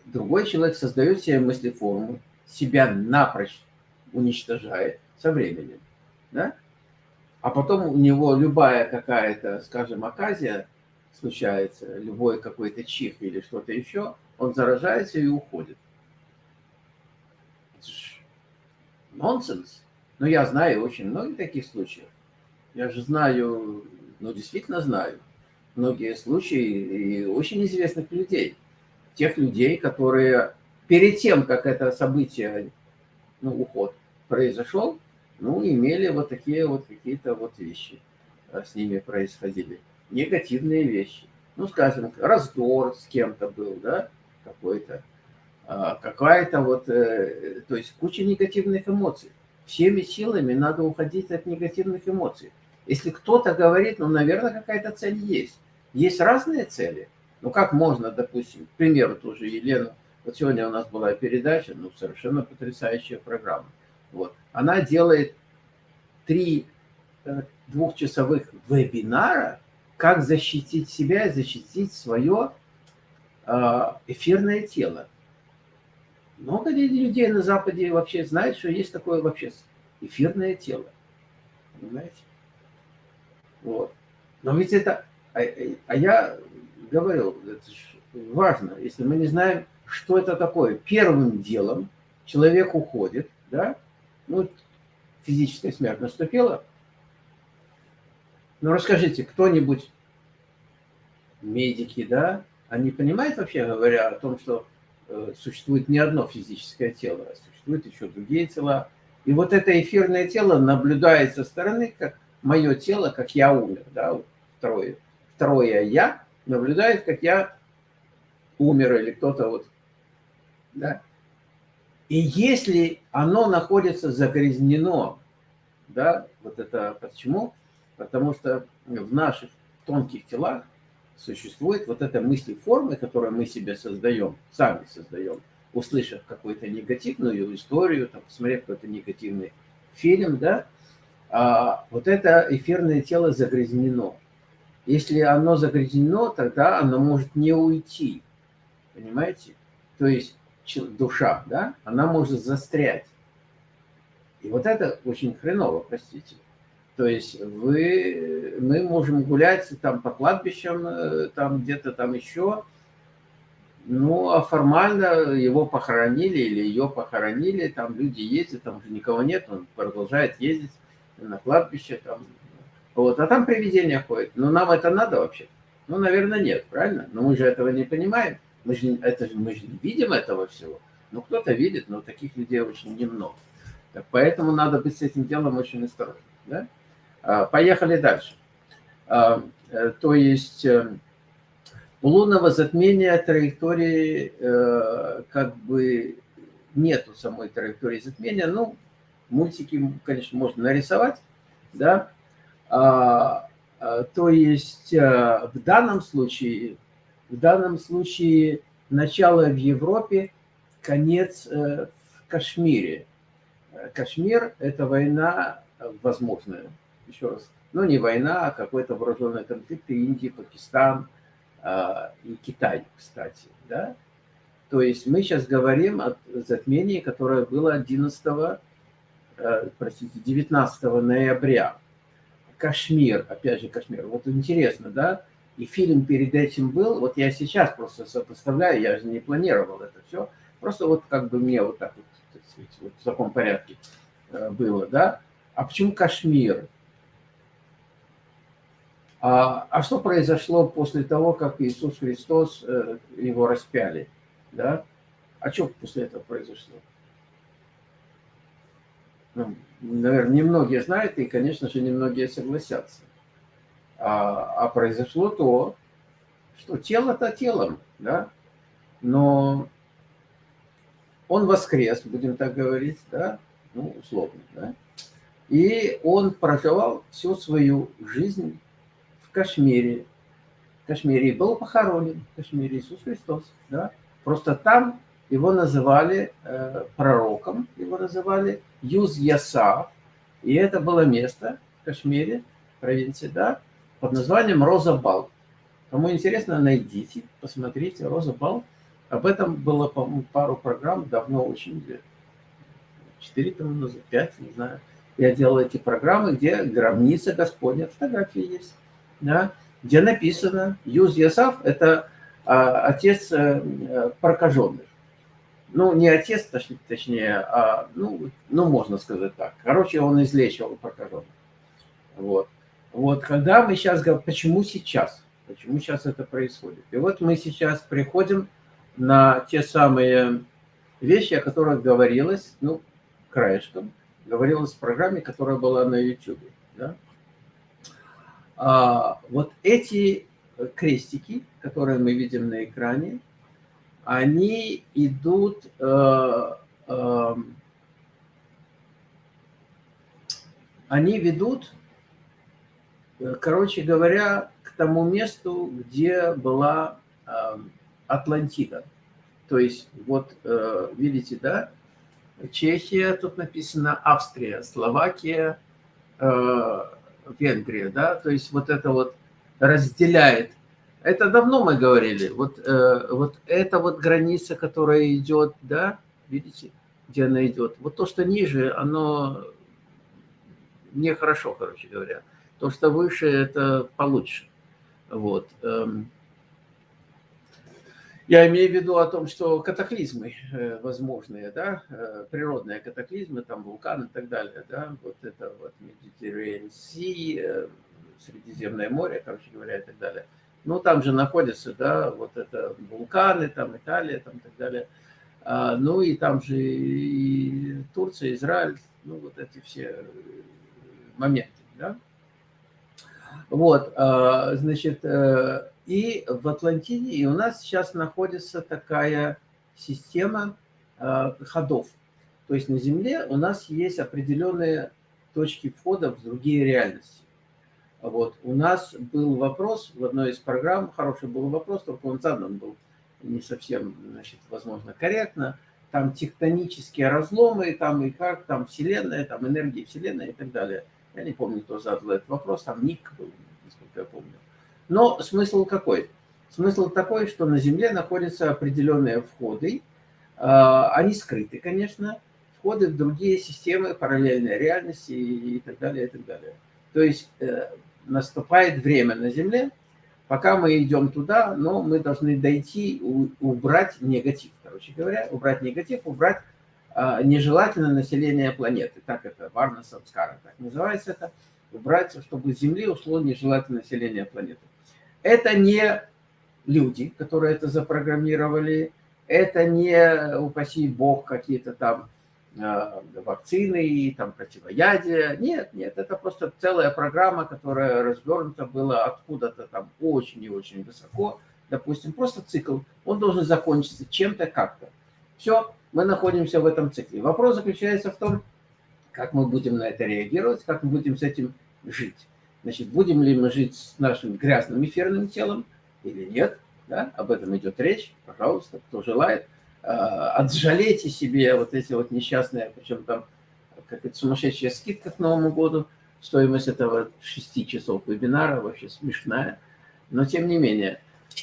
Другой человек создает себе мыслеформу, себя напрочь уничтожает, со временем, да? А потом у него любая какая-то, скажем, оказия случается, любой какой-то чих или что-то еще, он заражается и уходит. Нонсенс. Но я знаю очень многих таких случаев. Я же знаю, ну действительно знаю, многие случаи и очень известных людей. Тех людей, которые перед тем, как это событие, ну, уход произошел, ну, имели вот такие вот какие-то вот вещи а, с ними происходили. Негативные вещи. Ну, скажем, раздор с кем-то был, да, какой-то. А, какая-то вот, э, то есть куча негативных эмоций. Всеми силами надо уходить от негативных эмоций. Если кто-то говорит, ну, наверное, какая-то цель есть. Есть разные цели. Ну, как можно, допустим, к примеру, тоже Елена, вот сегодня у нас была передача, ну, совершенно потрясающая программа. Вот. Она делает три э, двухчасовых вебинара, как защитить себя, защитить свое э, эфирное тело. Много людей на Западе вообще знают, что есть такое вообще эфирное тело. Понимаете? Вот. Но ведь это... А, а я говорил, это важно, если мы не знаем, что это такое. Первым делом человек уходит, да, ну, физическая смерть наступила. Ну, расскажите, кто-нибудь, медики, да, они понимают вообще, говоря о том, что э, существует не одно физическое тело, а существуют еще другие тела. И вот это эфирное тело наблюдает со стороны, как мое тело, как я умер, да, второе, второе я наблюдает, как я умер или кто-то вот, да, и если оно находится загрязнено, да, вот это почему? Потому что в наших тонких телах существует вот эта мысли формы, которую мы себе создаем, сами создаем, услышав какую-то негативную историю, там, посмотрев какой-то негативный фильм, да, а вот это эфирное тело загрязнено. Если оно загрязнено, тогда оно может не уйти, понимаете? То есть душа, да, она может застрять. И вот это очень хреново, простите. То есть вы, мы можем гулять там по кладбищам, э, там где-то там еще, ну, а формально его похоронили или ее похоронили, там люди ездят, там уже никого нет, он продолжает ездить на кладбище, там, вот, а там привидения ходят. Ну, нам это надо вообще? Ну, наверное, нет, правильно? Но мы же этого не понимаем. Мы же, это, мы же не видим этого всего. Ну, кто-то видит, но таких людей очень немного. Так, поэтому надо быть с этим делом очень осторожным. Да? А, поехали дальше. А, э, то есть э, у лунного затмения траектории э, как бы нету самой траектории затмения. Ну, мультики, конечно, можно нарисовать, да. А, то есть в данном случае в данном случае начало в Европе, конец э, в Кашмире. Э, Кашмир – это война возможная, еще раз. Ну, не война, а какой-то вооруженный конфликт Индия, Пакистан э, и Китай, кстати, да? То есть мы сейчас говорим о затмении, которое было 11, простите, 19 ноября. Кашмир, опять же Кашмир. Вот интересно, да? И фильм перед этим был, вот я сейчас просто сопоставляю, я же не планировал это все, просто вот как бы мне вот так вот, так сказать, вот в таком порядке э, было, да. А почему Кашмир? А, а что произошло после того, как Иисус Христос, э, его распяли, да? А что после этого произошло? Ну, наверное, немногие знают, и, конечно же, немногие согласятся. А, а произошло то, что тело-то телом, да, но он воскрес, будем так говорить, да, ну, условно, да, и он проживал всю свою жизнь в Кашмире, в Кашмире, был похоронен в Кашмире Иисус Христос, да, просто там его называли э, пророком, его называли Юз Ясав, и это было место в Кашмире, провинции, да, под названием «Роза Бал». Кому интересно, найдите, посмотрите «Роза Бал». Об этом было, по-моему, пару программ давно очень, четыре тому назад, пять, не знаю. Я делал эти программы, где гробница Господня, фотографии есть, да, где написано, Юз Ясав – это а, отец а, прокаженных. Ну, не отец, точнее, точнее а, ну, ну, можно сказать так. Короче, он излечивал прокаженных. Вот. Вот, когда мы сейчас говорим, почему сейчас? Почему сейчас это происходит? И вот мы сейчас приходим на те самые вещи, о которых говорилось, ну, краешком, говорилось в программе, которая была на YouTube. Да? А, вот эти крестики, которые мы видим на экране, они идут... Э, э, они ведут, э, короче говоря, к тому месту, где была э, Атлантида. То есть, вот, э, видите, да, Чехия, тут написано Австрия, Словакия, Венгрия, да, то есть вот это вот разделяет. Это давно мы говорили, вот, э, вот это вот граница, которая идет, да, видите, где она идет. Вот то, что ниже, оно нехорошо, короче говоря. То, что выше, это получше. Вот. Эм, я имею в виду о том, что катаклизмы э, возможные, да, э, природные катаклизмы, там вулканы и так далее, да, вот это вот Mediterranean Sea, э, Средиземное море, короче говоря, и так далее. Ну, там же находятся, да, вот это вулканы, там Италия, там и так далее. А, ну, и там же и Турция, Израиль, ну, вот эти все моменты, да. Вот, а, значит, и в Атлантиде и у нас сейчас находится такая система э, ходов. То есть на Земле у нас есть определенные точки входа в другие реальности. Вот. У нас был вопрос в одной из программ, хороший был вопрос, только он задан был не совсем, значит, возможно, корректно. Там тектонические разломы, там и как, там Вселенная, там энергия Вселенной и так далее. Я не помню, кто задал этот вопрос, там Ник был, насколько я помню. Но смысл какой? Смысл такой, что на Земле находятся определенные входы, а, они скрыты, конечно, входы в другие системы параллельной реальности и так далее, и так далее. То есть э, наступает время на Земле, пока мы идем туда, но мы должны дойти, убрать негатив, короче говоря, убрать негатив, убрать а, нежелательное население планеты. Так это Варна Самскара, так называется это. Убрать, чтобы с Земли ушло нежелательное население планеты. Это не люди, которые это запрограммировали, это не, упаси бог, какие-то там э, вакцины и там противоядия. Нет, нет, это просто целая программа, которая развернута была откуда-то там очень и очень высоко. Допустим, просто цикл, он должен закончиться чем-то как-то. Все, мы находимся в этом цикле. Вопрос заключается в том, как мы будем на это реагировать, как мы будем с этим жить. Значит, будем ли мы жить с нашим грязным эфирным телом или нет, да? об этом идет речь, пожалуйста, кто желает. А, отжалейте себе вот эти вот несчастные, причем там какая-то сумасшедшая скидка к Новому году, стоимость этого 6 часов вебинара вообще смешная, но тем не менее,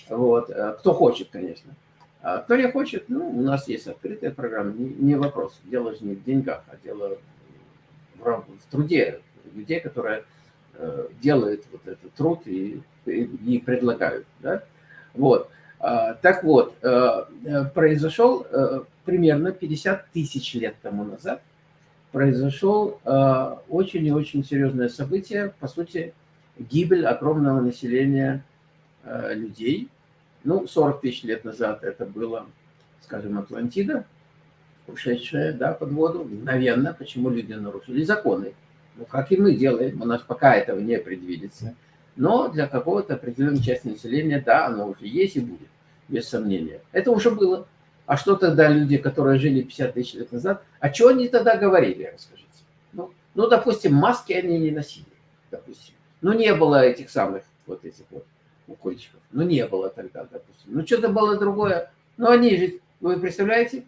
вот, а, кто хочет, конечно. А кто не хочет, ну, у нас есть открытая программа, не, не вопрос. Дело же не в деньгах, а дело в, в труде людей, которые Э, делают вот этот труд и, и предлагают. Да? Вот. А, так вот, э, э, произошел примерно 50 тысяч лет тому назад, произошел очень и очень серьезное событие, по сути, гибель огромного населения людей. Ну, 40 тысяч лет назад это было, скажем, Атлантида, ушедшая да, под воду, мгновенно, почему люди нарушили законы ну, как и мы делаем, у нас пока этого не предвидится. Но для какого-то определенной части населения, да, оно уже есть и будет, без сомнения. Это уже было. А что тогда люди, которые жили 50 тысяч лет назад, а что они тогда говорили, расскажите? Ну, ну, допустим, маски они не носили, допустим. Ну, не было этих самых вот этих вот укольчиков. Ну, не было тогда, допустим. Ну, что-то было другое. Ну, они же, вы представляете,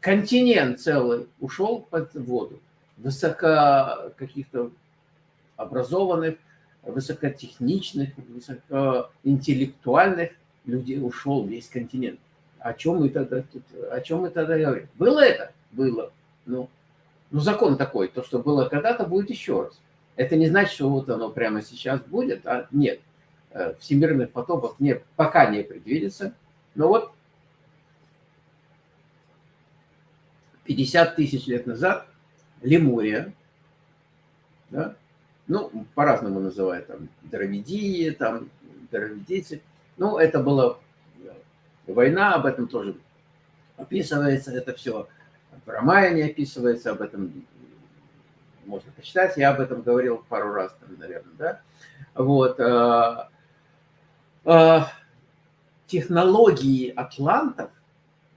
континент целый ушел под воду высоко каких-то образованных, высокотехничных, высокоинтеллектуальных людей ушел весь континент. О чем мы тогда тут, о чем мы тогда говорим? Было это? Было. Ну, Ну, закон такой, то, что было когда-то, будет еще раз. Это не значит, что вот оно прямо сейчас будет, а нет. Э, всемирных потопов не, пока не предвидится. Но вот 50 тысяч лет назад Лемурия, да, ну, по-разному называют, там, Дравидии, там, Дравидийцы. Ну, это была война, об этом тоже описывается, это все в Романе описывается, об этом можно почитать, я об этом говорил пару раз, там, наверное, да. Вот. Э, э, технологии атлантов,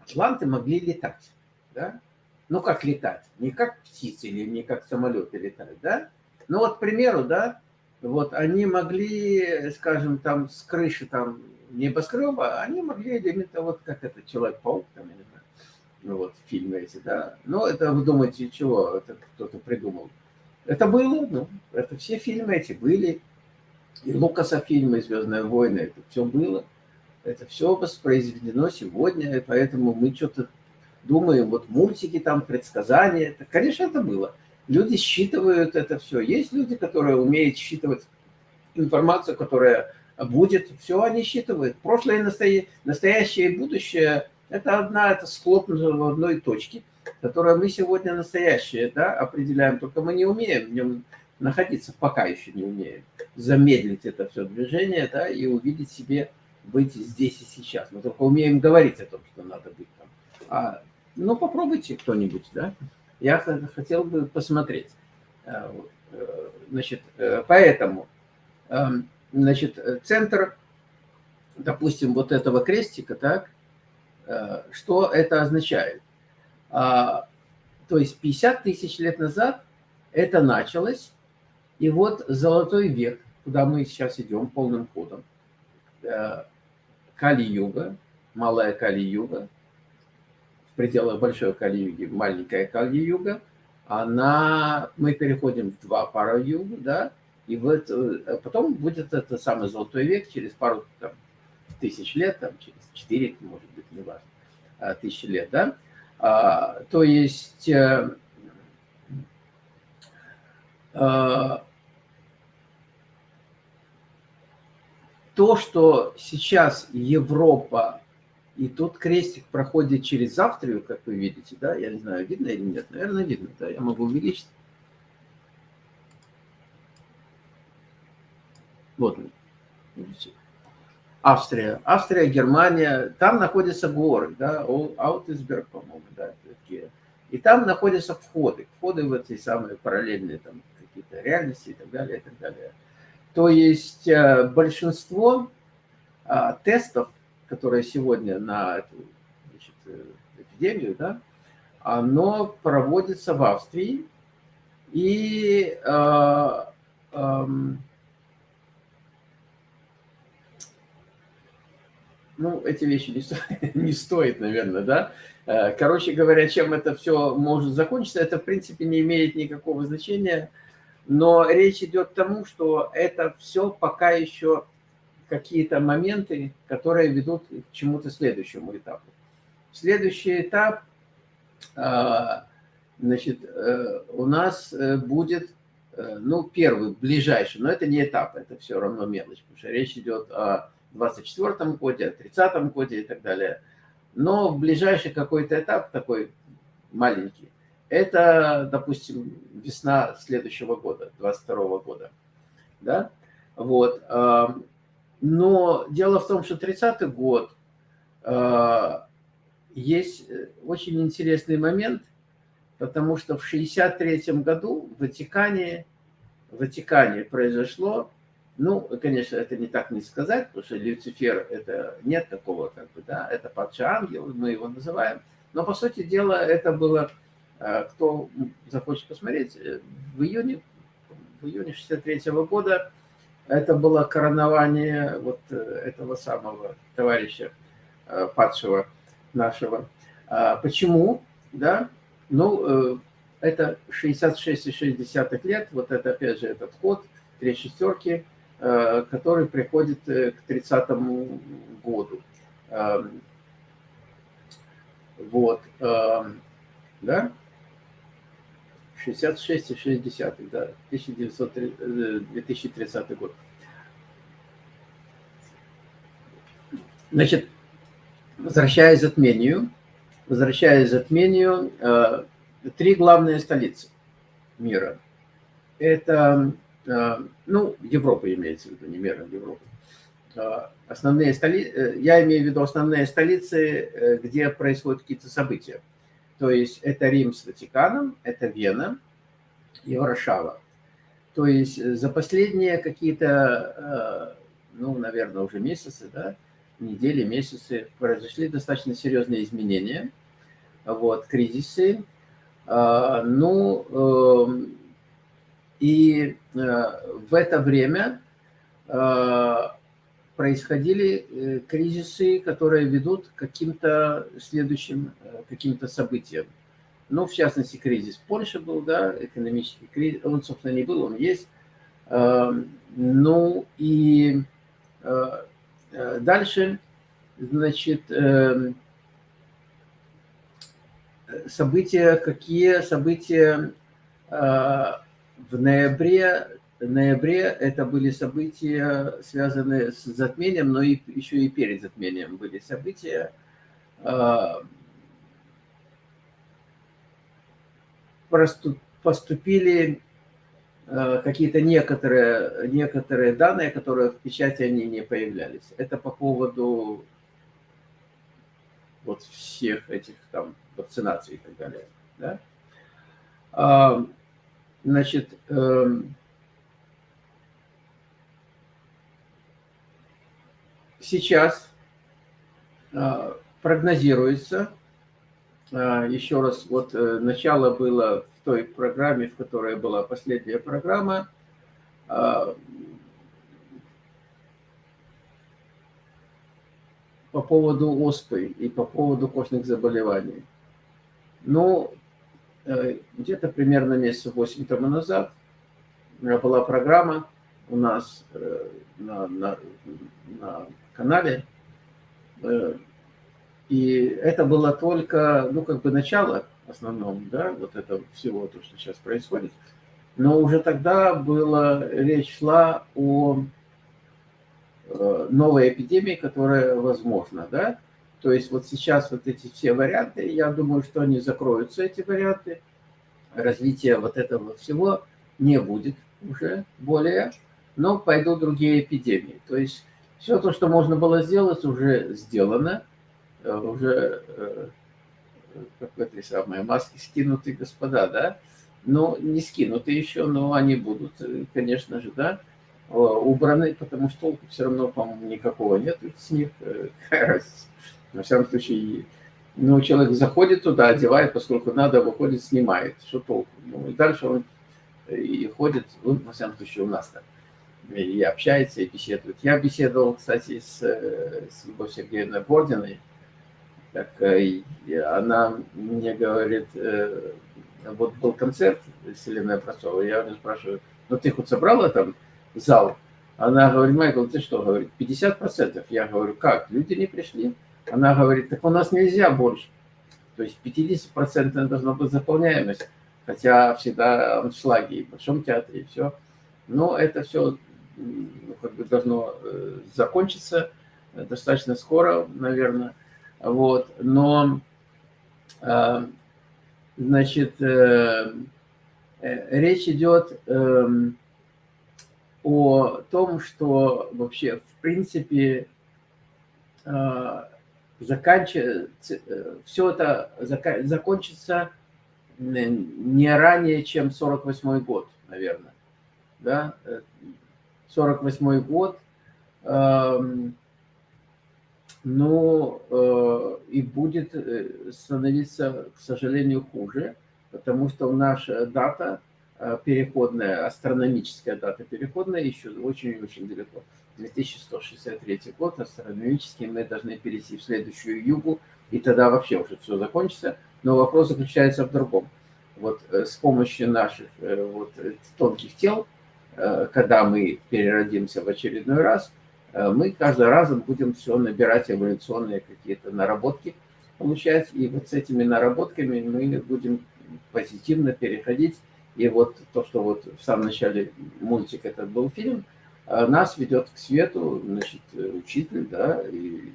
атланты могли летать, да? Ну, как летать? Не как птицы или не как самолеты летают, да? Ну, вот, к примеру, да, вот они могли, скажем, там с крыши там небоскреба, они могли элементы, вот как это Человек-паук, там, я не знаю, ну вот фильмы эти, да. Но это вы думаете, чего это кто-то придумал? Это было, ну, это все фильмы эти были. И Лукаса фильмы «Звездные войны», это все было. Это все воспроизведено сегодня, и поэтому мы что-то думаем, вот мультики там, предсказания. Это, конечно, это было. Люди считывают это все. Есть люди, которые умеют считывать информацию, которая будет. Все они считывают. Прошлое, настоящее и будущее – это одна, это схлопнуто в одной точке, которая мы сегодня настоящее да, определяем. Только мы не умеем в нем находиться, пока еще не умеем. Замедлить это все движение да, и увидеть себе быть здесь и сейчас. Мы только умеем говорить о том, что надо быть там. А, ну, попробуйте кто-нибудь, да. Я хотел бы посмотреть. Э, э, значит, э, поэтому, эм, значит, центр, допустим, вот этого крестика, так, что это означает? А, то есть 50 тысяч лет назад это началось, и вот золотой век, куда мы сейчас идем полным ходом, Кали-юга, малая Кали-юга, пределах большой Кали-юги, маленькая Кали-юга, она, мы переходим в два пара юга, да, и вот э, потом будет это самый золотой век через пару там, тысяч лет, там, через четыре, может быть, не важно, а, тысячи лет, да. А, то есть а, а, то, что сейчас Европа, и тут крестик проходит через Австрию, как вы видите, да, я не знаю, видно или нет, наверное, видно, да, я могу увеличить. Вот, видите. Австрия, Австрия, Германия, там находятся горы, да, Аутисберг, по-моему, да, такие. И там находятся входы, входы в эти самые параллельные там какие-то реальности и так далее, и так далее. То есть э, большинство а, тестов, которые сегодня на эту значит, э, эпидемию, да, оно проводится в Австрии. И э, э, ну, эти вещи не, сто... не стоит, наверное, да. Э, короче говоря, чем это все может закончиться, это, в принципе, не имеет никакого значения. Но речь идет к тому, что это все пока еще какие-то моменты, которые ведут к чему-то следующему этапу. Следующий этап, а, значит, э, у нас э, будет, э, ну, первый, ближайший, но это не этап, это все равно мелочь, потому что речь идет о 24 годе, о 30 годе и так далее. Но ближайший какой-то этап такой маленький, это, допустим, весна следующего года, 22 года. Да? Вот. Но дело в том, что 30-й год есть очень интересный момент, потому что в 63 году в Ватикане, в Ватикане произошло, ну, конечно, это не так не сказать, потому что Люцифер, это нет такого, как бы, да, это падший ангел, мы его называем, но, по сути дела, это было а, кто захочет посмотреть, э, в июне, в июне 63 -го года это было коронование вот э, этого самого товарища э, падшего нашего. А почему? Да? Ну, это 66,6 лет, вот это опять же этот код, три шестерки, который приходит к 30 году. Эм, вот. Эм, да? 66,6, да, 1930, 2030 год. Значит, возвращаясь к затмению, возвращаясь к затмению, э, три главные столицы мира. Это, э, ну, Европа имеется в виду, не мира, Европа. Э, основные столицы, я имею в виду основные столицы, где происходят какие-то события. То есть это Рим с Ватиканом, это Вена и Варшава. То есть за последние какие-то, ну, наверное, уже месяцы, да, недели, месяцы произошли достаточно серьезные изменения, вот, кризисы. А, ну, эм, и э, в это время э, происходили э, кризисы, которые ведут к каким-то следующим каким-то событиям. Ну, в частности, кризис в Польше был, да, экономический кризис, он, собственно, не был, он есть. Эм, ну, и Э, дальше, значит, эм, события, какие события э, в ноябре, ноябре это были события, связанные с затмением, но и, еще и перед затмением были события. Э, поступили Э, какие-то некоторые, некоторые данные, которые в печати они не появлялись. Это по поводу вот всех этих там вакцинаций и так далее. Да? А, значит, сейчас а, прогнозируется, а, еще раз, вот э, начало было в той программе, в которой была последняя программа, по поводу оспы и по поводу костных заболеваний. Ну, э, где-то примерно месяца 8 тому назад была программа у нас э, на, на, на канале, э, и это было только, ну, как бы начало основном, да, вот это всего, то, что сейчас происходит. Но уже тогда была, речь шла о э, новой эпидемии, которая возможна, да. То есть вот сейчас вот эти все варианты, я думаю, что они закроются, эти варианты. Развития вот этого всего не будет уже более, но пойдут другие эпидемии. То есть все то, что можно было сделать, уже сделано, э, уже э, как в этой самой маске скинуты господа, да, но не скинуты еще, но они будут, э, конечно же, да, убраны, потому что толку все равно, по-моему, никакого нет с них. На всяком случае, ну, человек заходит туда, одевает, поскольку надо, выходит, снимает. Что толку? Ну, и дальше он и ходит, ну, во всяком случае, у нас так. И общается, и беседует. Я беседовал, кстати, с, с Любовью Сергеевной Бординой, так она мне говорит, э, вот был концерт Селены Образцовой, я у спрашиваю, ну ты хоть собрала там зал? Она говорит, Майкл, ты что, говорит, 50%. Я говорю, как, люди не пришли? Она говорит, так у нас нельзя больше. То есть 50% должна быть заполняемость, хотя всегда аншлаги и в Большом театре, и все. Но это все ну, как бы должно э, закончиться достаточно скоро, наверное. Вот, но, э, значит, э, э, речь идет эм, о том, что вообще, в принципе, заканчивается, все это закончится не ранее, чем 48 год, наверное. Да? 48 год. Эм, но э, и будет э, становиться, к сожалению, хуже, потому что наша дата э, переходная, астрономическая дата переходная еще очень-очень далеко. 2163 год, астрономический, мы должны перейти в следующую югу, и тогда вообще уже все закончится. Но вопрос заключается в другом. Вот с помощью наших вот, тонких тел, когда мы переродимся в очередной раз – Э, мы каждый раз будем все набирать эволюционные какие-то наработки, получать, и вот с этими наработками мы будем позитивно переходить И вот то, что вот в самом начале мультик это был фильм, а, нас ведет к свету, значит, учитель, да, и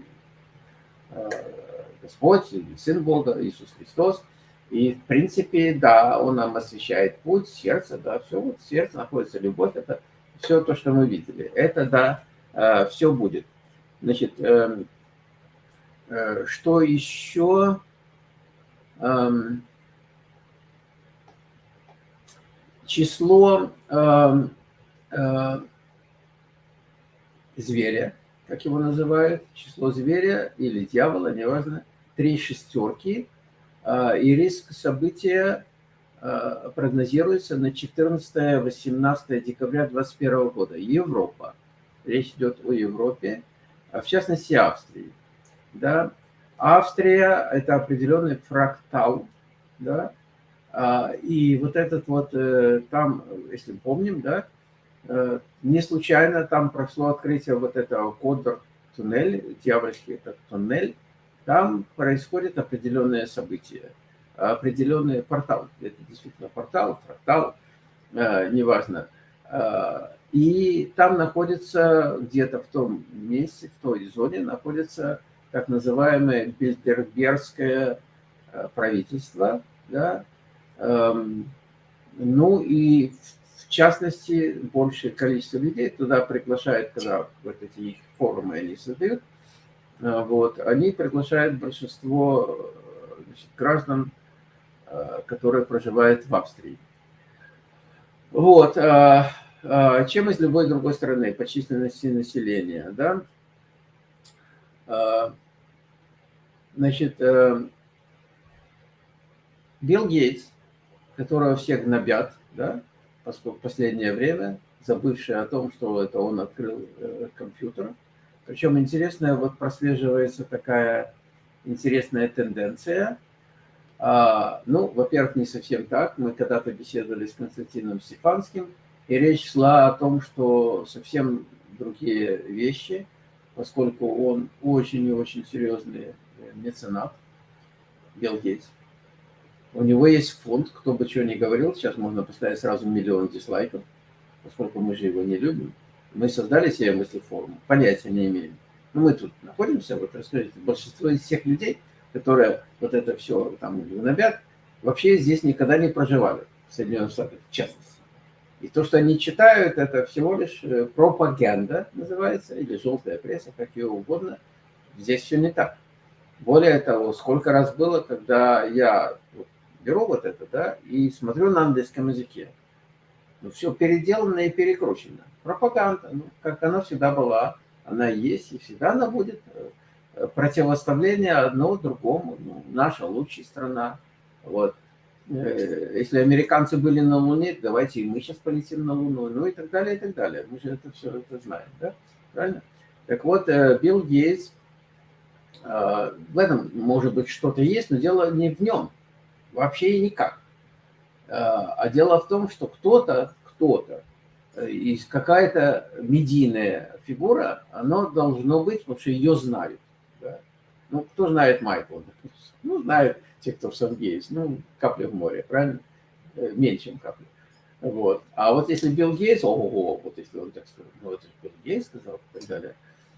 э, Господь, и Сын Бога, Иисус Христос. И, в принципе, да, Он нам освещает путь, сердце, да, все, вот сердце находится любовь, это все то, что мы видели. Это, да, э, все будет. Значит, эм, э, что еще? Эм, число эм, зверя, как его называют, число зверя или дьявола, неважно, три шестерки, и риск события а, прогнозируется на 14-18 декабря 2021 года. Европа. Речь идет о Европе, а в частности Австрии. Да? Австрия – это определенный фрактал, да? и вот этот вот, э, там, если помним, да, Э, не случайно там прошло открытие вот этого кодер туннель, дьявольский этот туннель. Там происходят определенные события, определенный портал. Это действительно портал, фрактал, э, неважно. Э, и там находится, где-то в том месте, в той зоне находится так называемое Бильдербергское правительство. Да? Эм, ну и частности, большее количество людей туда приглашают, когда вот эти форумы они создают, вот, они приглашают большинство значит, граждан, а, которые проживают в Австрии. Вот, а, чем из любой другой страны по численности населения, да? Значит, Билл Гейтс, которого все гнобят, да, поскольку последнее время, забывший о том, что это он открыл э, компьютер. Причем интересная, вот прослеживается такая интересная тенденция. А, ну, во-первых, не совсем так. Мы когда-то беседовали с Константином Стефанским, и речь шла о том, что совсем другие вещи, поскольку он очень и очень серьезный меценат, Билл Гейтс. У него есть фонд, кто бы что ни говорил, сейчас можно поставить сразу миллион дизлайков, поскольку мы же его не любим. Мы создали себе мыслеформу, понятия не имеем. Но мы тут находимся, вот расскажите, большинство из всех людей, которые вот это все там гнобят, вообще здесь никогда не проживали, в Соединенных Штатах в частности. И то, что они читают, это всего лишь э, пропаганда называется, или желтая пресса, как ее угодно. Здесь все не так. Более того, сколько раз было, когда я беру вот это, да, и смотрю на английском языке. Ну, все переделано и перекручено. Пропаганда, ну, как она всегда была, она есть, и всегда она будет. Э, противоставление одно другому. Ну, наша лучшая страна. Вот. Э, если американцы были на Луне, давайте и мы сейчас полетим на Луну, ну и так далее, и так далее. Мы же это все это знаем, да? Правильно? Так вот, э, Билл Гейтс, в этом, может быть, что-то есть, но дело не в нем. Вообще никак. А, а дело в том, что кто-то, кто-то, э, из какая-то медийная фигура, оно должно быть, потому что ее знают. Да? Ну, кто знает Майкла? Ну, знают те, кто в Сан-Гейс. Ну, капля в море, правильно? Э, меньше, чем капля. Вот. А вот если Билл Гейтс, ого, вот если он так сказал, ну, это Билл Гейтс сказал и так далее.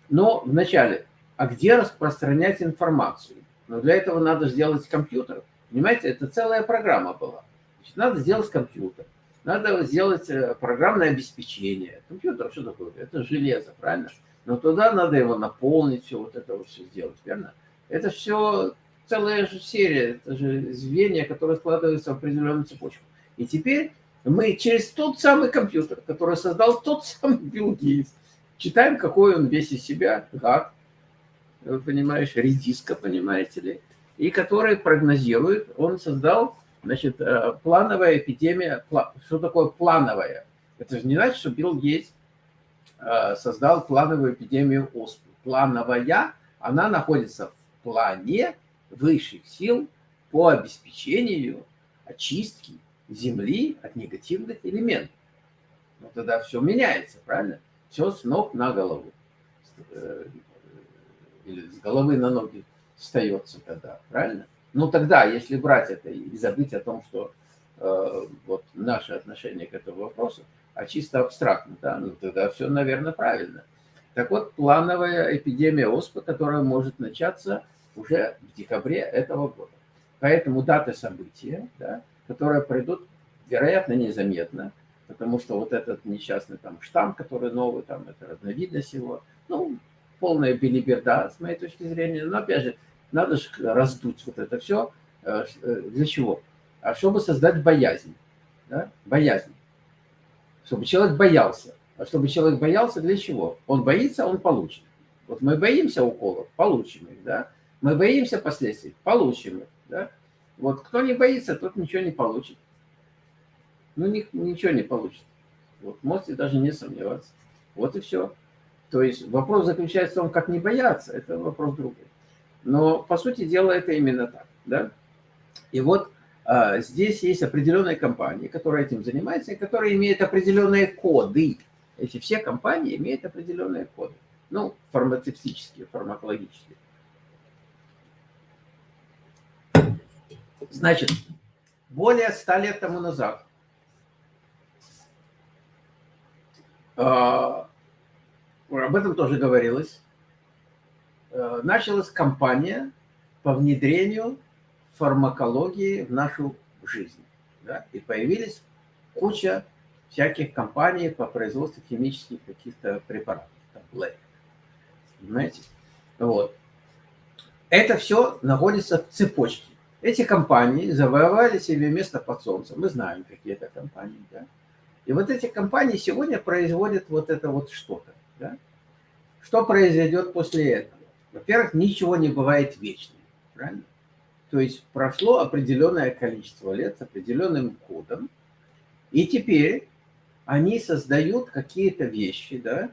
Но вначале, а где распространять информацию? Но для этого надо сделать компьютер. Понимаете, это целая программа была. Значит, надо сделать компьютер, надо сделать э, программное обеспечение. Компьютер что такое? Это железо, правильно? Но туда надо его наполнить, все вот это вот все сделать, верно? Это все целая же серия, это же звенья, которые складываются в определенную цепочку. И теперь мы через тот самый компьютер, который создал тот самый Билл Гейтс, читаем, какой он весь из себя, гад, понимаешь, редиска, понимаете ли, и который прогнозирует, он создал, значит, э, плановая эпидемия. Что такое плановая? Это же не значит, что Билл Гейтс э, создал плановую эпидемию оспы. Плановая, она находится в плане высших сил по обеспечению очистки Земли от негативных элементов. Но тогда все меняется, правильно? Все с ног на голову. Э, или с головы на ноги остается тогда, правильно? Ну тогда, если брать это и забыть о том, что вот наше отношение к этому вопросу, а чисто абстрактно, да, ну тогда все, наверное, правильно. Так вот, плановая эпидемия оспы, которая может начаться уже в декабре этого года. Поэтому даты события, да, которые пройдут, вероятно, незаметно, потому что вот этот несчастный там штамм, который новый, там это разновидность его, ну, полная билиберда, с моей точки зрения. Но, опять же, надо же раздуть вот это все. Э, для чего? А чтобы создать боязнь. Да? Боязнь. Чтобы человек боялся. А чтобы человек боялся, для чего? Он боится, он получит. Вот мы боимся уколов, получим их, да? Мы боимся последствий, получим их, да? Вот кто не боится, тот ничего не получит. Ну, ни, ничего не получит. Вот можете даже не сомневаться. Вот и все. То есть вопрос заключается в том, как не бояться, это вопрос другой. Но, по сути дела, это именно так. Да? И вот а, здесь есть определенные компании, которые этим занимаются, и которые имеют определенные коды. Эти все компании имеют определенные коды. Ну, фармацевтические, фармакологические. Значит, более ста лет тому назад а, об этом тоже говорилось, началась кампания по внедрению фармакологии в нашу жизнь. Да? И появились куча всяких компаний по производству химических каких-то препаратов, таблеток. Понимаете? Вот. Это все находится в цепочке. Эти компании завоевали себе место под солнцем. Мы знаем, какие это компании. Да? И вот эти компании сегодня производят вот это вот что-то. Да? Что произойдет после этого? Во-первых, ничего не бывает вечным. Правильно? То есть прошло определенное количество лет с определенным кодом, и теперь они создают какие-то вещи, да,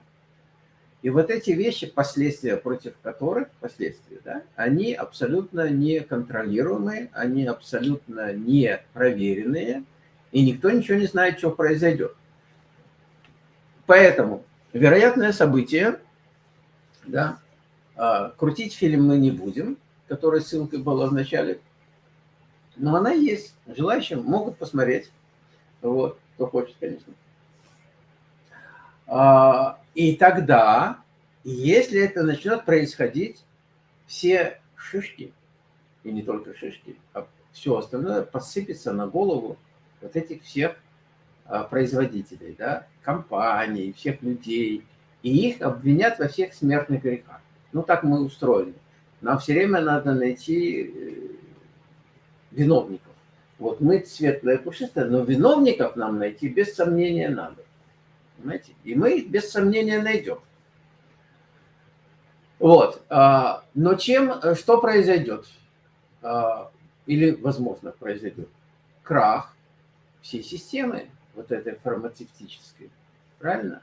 и вот эти вещи, последствия против которых, последствия, да, они абсолютно неконтролируемые, они абсолютно не проверенные, и никто ничего не знает, что произойдет. Поэтому вероятное событие, да, крутить фильм мы не будем, который ссылкой была в начале, но она есть. Желающие могут посмотреть, вот, кто хочет, конечно. А, и тогда, если это начнет происходить, все шишки, и не только шишки, а все остальное посыпется на голову вот этих всех а, производителей, да, компаний, всех людей, и их обвинят во всех смертных грехах. Ну, так мы устроены. Нам все время надо найти э, виновников. Вот мы светлые, пушистые, но виновников нам найти без сомнения надо. Понимаете? И мы их без сомнения найдем. Вот. А, но чем, э, что произойдет? А, или, возможно, произойдет? Крах всей системы вот этой фармацевтической. Правильно?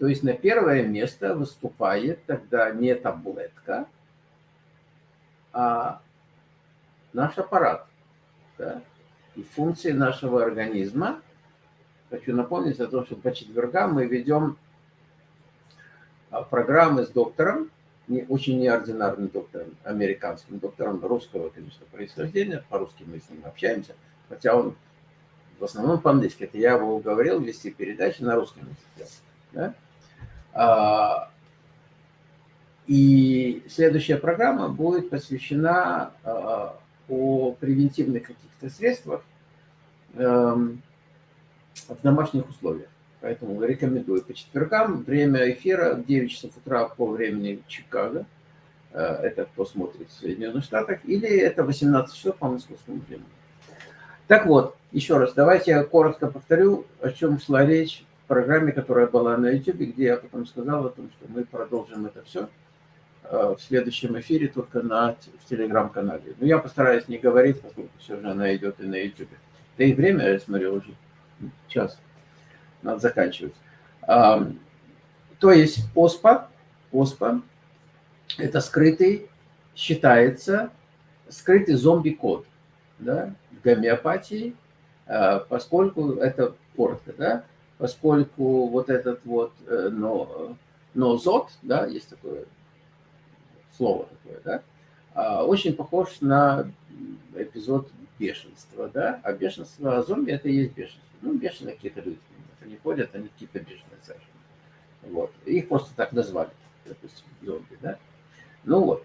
То есть на первое место выступает тогда не таблетка, а наш аппарат. Да? И функции нашего организма. Хочу напомнить о том, что по четвергам мы ведем а, программы с доктором, не, очень неординарным доктором, американским доктором, русского, конечно, происхождения. По-русски мы с ним общаемся, хотя он в основном по-английски. Это я его уговорил вести передачи на русском языке. Да? А, и следующая программа будет посвящена а, о превентивных каких-то средствах эм, в домашних условиях. Поэтому рекомендую по четвергам. Время эфира 9 часов утра по времени Чикаго. Э, это кто смотрит в Соединенных Штатах. Или это 18 часов по московскому времени. Так вот, еще раз, давайте я коротко повторю, о чем шла речь программе, которая была на YouTube, где я потом сказал о том, что мы продолжим это все э, в следующем эфире только на, в телеграм-канале. Но я постараюсь не говорить, поскольку все же она идет и на YouTube. Да и время, я смотрю, уже час. Надо заканчивать. То есть ОСПА, ОСПА – это скрытый, считается, скрытый зомби-код да, в гомеопатии, а, поскольку это коротко, да, поскольку вот этот вот э, но, нозот, да, есть такое слово такое, да, а, очень похож на эпизод бешенство, да, а бешенство, а зомби это и есть бешенство. Ну, бешеные какие-то люди, они ходят, они какие-то бешеные совершенно. Вот. Их просто так назвали, допустим, зомби, да. Ну вот.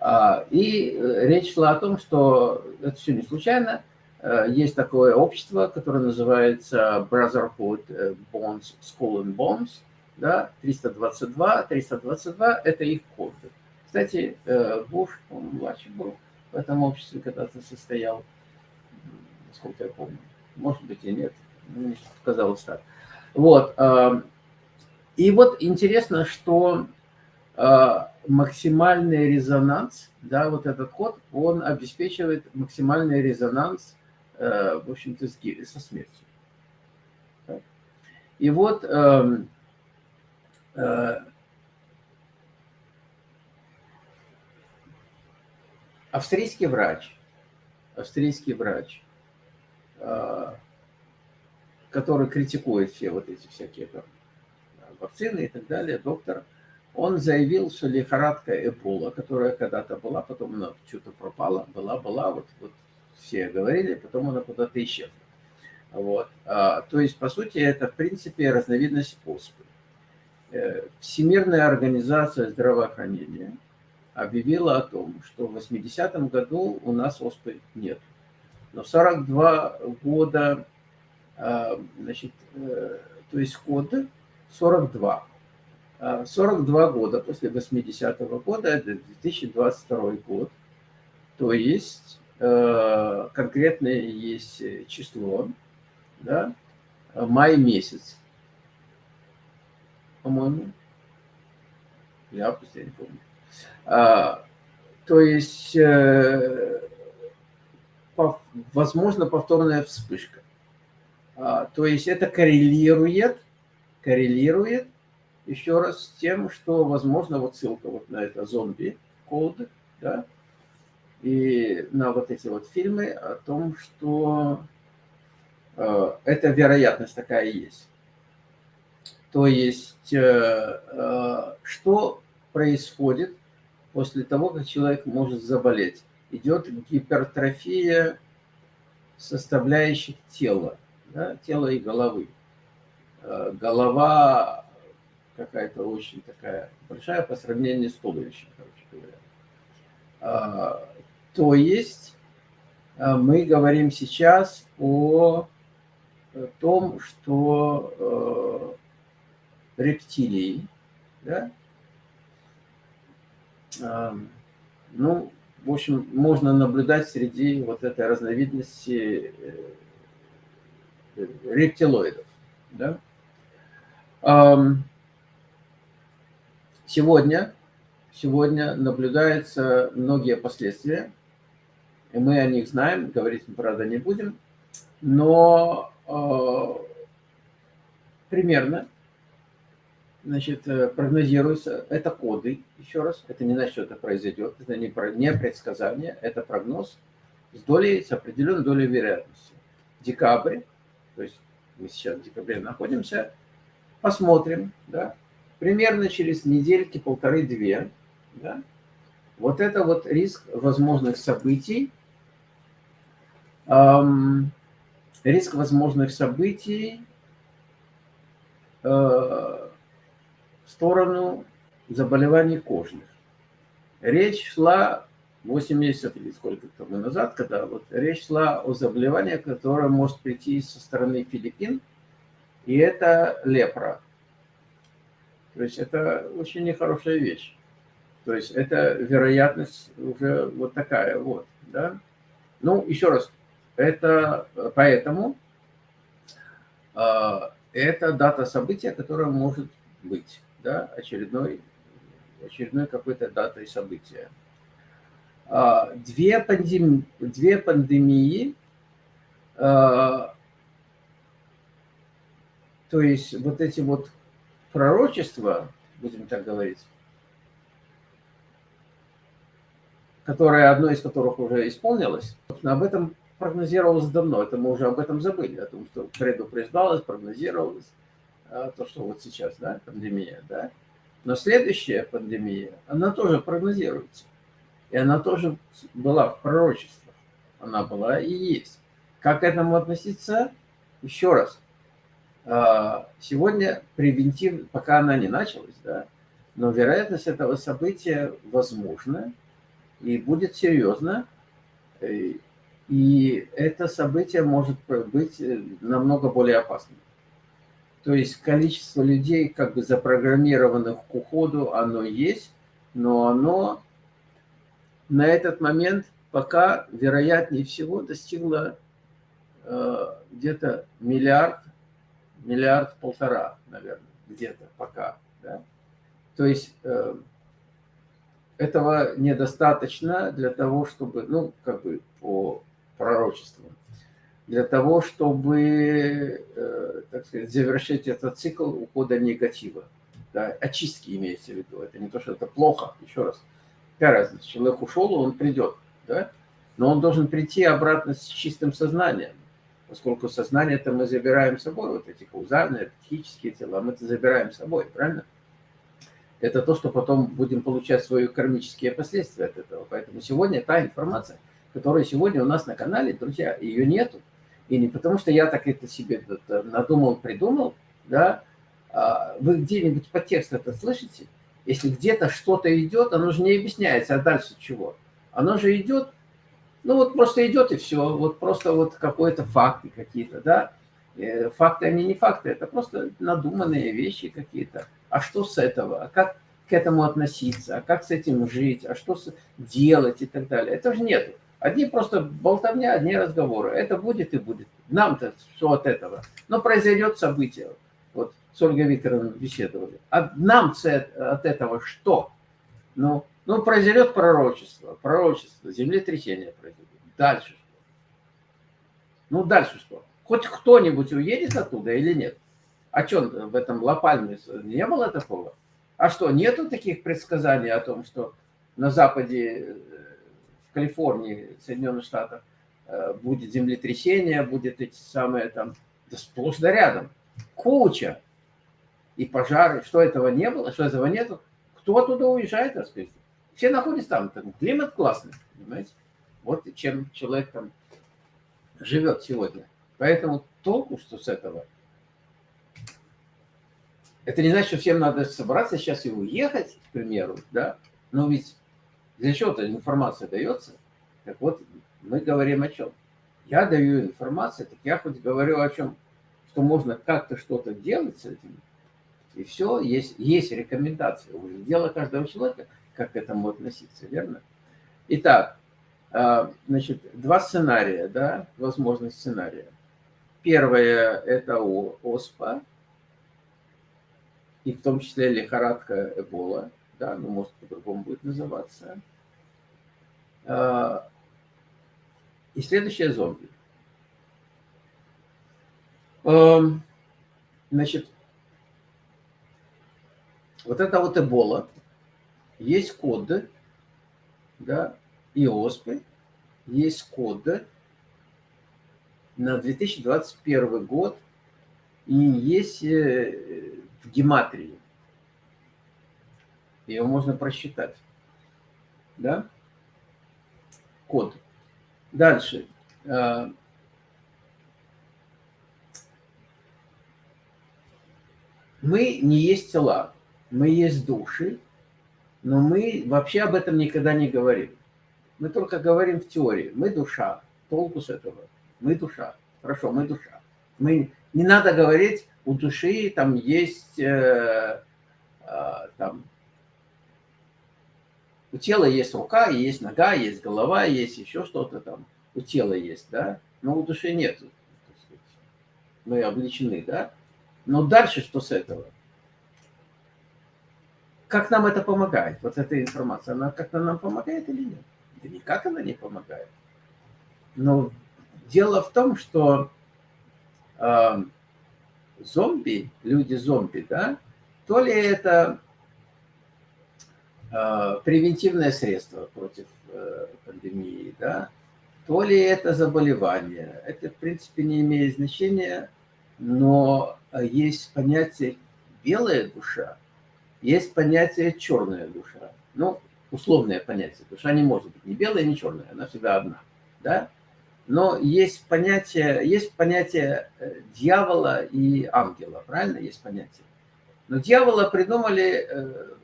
А, и э, речь шла о том, что это все не случайно. Э, есть такое общество, которое называется Brotherhood э, Bonds, School and Bonds, да, 322. 322 – это их код. Кстати, Буш, он младший был в этом обществе когда-то состоял, насколько я помню. Может быть и нет, мне казалось так. Вот. И вот интересно, что максимальный резонанс, да, вот этот код, он обеспечивает максимальный резонанс, э, в общем-то, со смертью. И вот э, э, австрийский врач, австрийский врач, э, который критикует все вот эти всякие там, вакцины и так далее, доктор, он заявил, что лихорадка Эбола, которая когда-то была, потом она что-то пропала, была, была, вот, вот все говорили, потом она куда-то исчезла. Вот. А, то есть, по сути, это, в принципе, разновидность оспы. Э, Всемирная организация здравоохранения объявила о том, что в 80-м году у нас оспы нет. Но 42 года, а, значит, э, то есть год 42 42 года после 80-го года, это 2022 год. То есть конкретное есть число, да, май месяц, по-моему, или август, я не помню. А, то есть, э, по, возможно, повторная вспышка. А, то есть это коррелирует, коррелирует еще раз с тем, что, возможно, вот ссылка вот на это зомби-код, да, и на вот эти вот фильмы о том, что э, эта вероятность такая есть. То есть, э, э, что происходит после того, как человек может заболеть? Идет гипертрофия составляющих тела, да, тела и головы. Э, голова какая-то очень такая большая по сравнению с туловищем, короче говоря. То есть а, мы говорим сейчас о том, что э, рептилии, да, ну, в общем, можно наблюдать среди вот этой разновидности э, рептилоидов, да. Сегодня, сегодня наблюдаются многие последствия, и мы о них знаем, говорить мы, правда, не будем, но э, примерно значит, э, прогнозируется, это коды, еще раз, это не значит, что это произойдет, это не, не предсказание, это прогноз с долей, с определенной долей вероятности. Декабрь, то есть мы сейчас в декабре находимся, посмотрим, да, примерно через недельки полторы-две, да, вот это вот риск возможных событий, риск возможных событий э, в сторону заболеваний кожных. Речь шла 8 месяцев или сколько тому назад, когда вот речь шла о заболевании, которое может прийти со стороны Филиппин, и это лепра. То есть это очень нехорошая вещь. То есть это вероятность уже вот такая вот, да. Ну, еще раз, это поэтому э, это дата события, которая может быть, да, очередной, очередной какой-то датой события. Э, две, пандем, две пандемии, э, то есть вот эти вот пророчество, будем так говорить, которое, одно из которых уже исполнилось, об этом прогнозировалось давно, это мы уже об этом забыли, о том, что предупреждалось, прогнозировалось, а, то, что вот сейчас, да, пандемия, да. Но следующая пандемия, она тоже прогнозируется. И она тоже была в пророчествах. она была и есть. Как к этому относиться? Еще раз. А, сегодня превентив, пока она не началась, да, но вероятность этого события возможна и будет серьезно. И это событие может быть э, намного более опасным. То есть количество людей, как бы запрограммированных к уходу, оно есть, но оно на этот момент пока, вероятнее всего, достигло э, где-то миллиард, миллиард-полтора, наверное, где-то пока. Да? То есть э, этого недостаточно для того, чтобы, ну, как бы по пророчеству, для того, чтобы, э, так сказать, завершить этот цикл ухода негатива. Да, очистки имеется в виду. Это не то, что это плохо, еще раз. Какая разница? Человек ушел, он придет. Да? Но он должен прийти обратно с чистым сознанием. Поскольку сознание это мы забираем с собой, вот эти каузальные, психические тела, мы это забираем с собой, правильно? Это то, что потом будем получать свои кармические последствия от этого. Поэтому сегодня та информация, которая сегодня у нас на канале, друзья, ее нету. И не потому, что я так это себе надумал, придумал, да, а вы где-нибудь по тексту это слышите? Если где-то что-то идет, оно же не объясняется, а дальше чего? Оно же идет, ну вот просто идет и все, вот просто вот какой-то факты какие-то, да. Э, факты, они не факты, это просто надуманные вещи какие-то. А что с этого? А как к этому относиться? А как с этим жить? А что делать и так далее? Это же нет. Одни просто болтовня, одни разговоры. Это будет и будет. Нам-то что от этого? Но произойдет событие. Вот с Ольгой Викторовной беседовали. А нам от этого что? Ну, ну, произойдет пророчество, пророчество, землетрясение произойдет. Дальше что? Ну, дальше что? Хоть кто-нибудь уедет оттуда или нет? А что, в этом Лопальме не было такого? А что, нету таких предсказаний о том, что на Западе Калифорнии, Соединенных Штатах, э, будет землетрясение, будет эти самые там, да сплошь да рядом, куча. И пожары, что этого не было, что этого нету, кто оттуда уезжает, так сказать. Все находятся там, там климат классный, понимаете. Вот чем человек там живет сегодня. Поэтому толку, что с этого. Это не значит, что всем надо собраться сейчас и уехать, к примеру, да. Но ведь для чего-то информация дается. Так вот, мы говорим о чем? Я даю информацию, так я хоть говорю о чем, что можно как-то что-то делать с этим. И все, есть, есть рекомендация. Уже дело каждого человека, как к этому относиться, верно? Итак, а, значит, два сценария, да, возможных сценария. Первое – это ОСПА, и в том числе лихорадка Эбола – да, ну, может, по-другому будет называться. А, и следующее зомби. Значит, вот это вот Эбола, есть коды, да, и ОСПы, есть коды на 2021 год, и есть э, в гематрии ее можно просчитать. Да? Код. Дальше. А, мы не есть тела, мы есть души, но мы вообще об этом никогда не говорим. Мы только говорим в теории. Мы душа. Толку с этого. Мы душа. Хорошо, мы душа. Мы, не надо говорить, у души там есть э, э, там, у тела есть рука, есть нога, есть голова, есть еще что-то там. У тела есть, да? Но у души нет. Мы обличены, да? Но дальше что с этого? Как нам это помогает? Вот эта информация, она как-то нам помогает или нет? Да никак она не помогает. Но дело в том, что э, зомби, люди-зомби, да, то ли это превентивное средство против э, пандемии, да, то ли это заболевание. Это, в принципе, не имеет значения, но есть понятие белая душа, есть понятие черная душа. Ну, условное понятие. Душа не может быть ни белая, ни черная, она всегда одна. Да? Но есть понятие, есть понятие э, дьявола и ангела, правильно? Есть понятие. Но дьявола придумали э,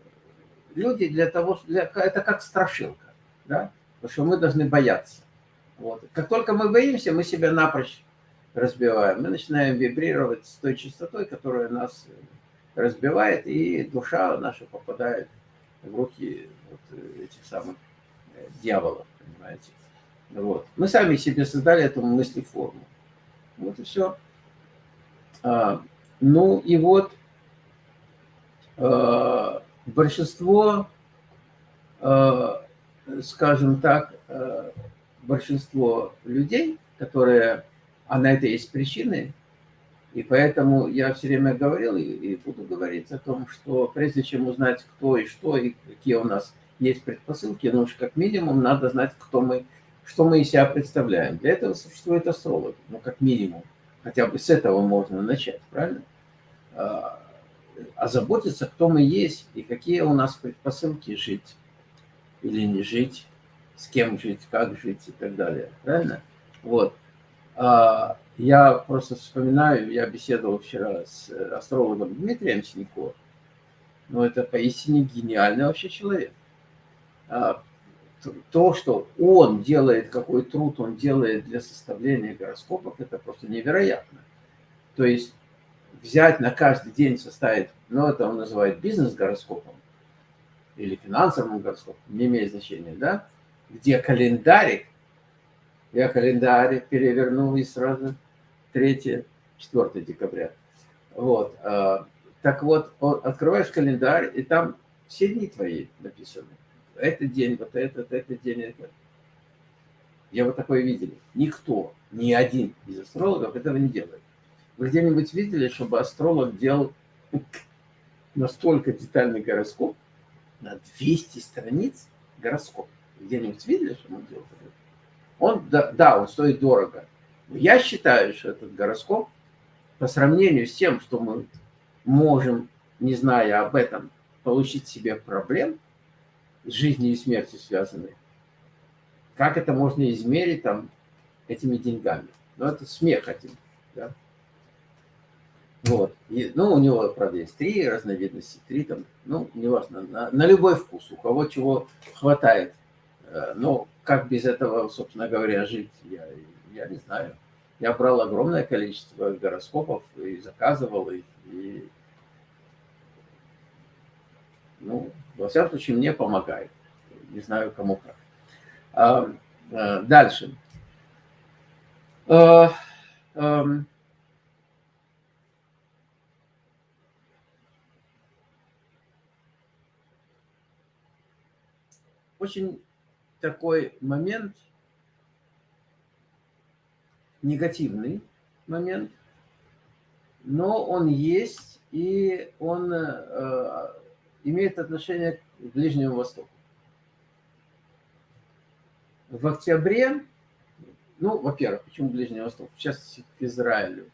люди для того, для, это как страшилка, да? потому что мы должны бояться. Вот. Как только мы боимся, мы себя напрочь разбиваем. Мы начинаем вибрировать с той частотой, которая нас разбивает, и душа наша попадает в руки вот этих самых э, дьяволов, понимаете. Вот. Мы сами себе создали эту мыслеформу. Вот и все. А, ну и вот а, большинство, а, скажем так, а, большинство людей, которые, а на это есть причины, и поэтому я все время говорил и, буду говорить о том, что прежде чем узнать, кто и что, и какие у нас есть предпосылки, ну уж как минимум надо знать, кто мы, что мы из себя представляем. Для этого существует астролог, ну как минимум. Хотя бы с этого можно начать, правильно? А, озаботиться, кто мы есть и какие у нас предпосылки жить или не жить, с кем жить, как жить и так далее. Правильно? Вот. А, я просто вспоминаю, я беседовал вчера с астрологом Дмитрием Синько. Ну, это поистине гениальный вообще человек. А, то, что он делает, какой труд он делает для составления гороскопов, это просто невероятно. То есть взять на каждый день составить, ну, это он называет бизнес-гороскопом или финансовым гороскопом, не имеет значения, да, где календарик, я календарь перевернул и сразу 3-4 декабря. Вот. А, так вот, открываешь календарь, и там все дни твои написаны. Этот день, вот этот, этот день, этот. Я вот такое видели. Никто, ни один из астрологов этого не делает. Вы где-нибудь видели, чтобы астролог делал настолько детальный гороскоп на 200 страниц гороскоп? Где-нибудь видели, что он делал? Он, да, да, он стоит дорого. Но я считаю, что этот гороскоп по сравнению с тем, что мы можем, не зная об этом, получить себе проблем с жизнью и смертью связанные, как это можно измерить там этими деньгами? Ну, это смех один, да? Вот. И, ну, у него, правда, есть три разновидности, три там, ну, неважно, на, на любой вкус, у кого чего хватает. Э, но как без этого, собственно говоря, жить, я, я не знаю. Я брал огромное количество гороскопов и заказывал их. И, ну, во всяком случае, мне помогает. Не знаю, кому как. А, а, дальше. А, а, очень такой момент, негативный момент, но он есть, и он э, имеет отношение к Ближнему Востоку. В октябре, ну, во-первых, почему Ближний Восток? Сейчас к Израилю.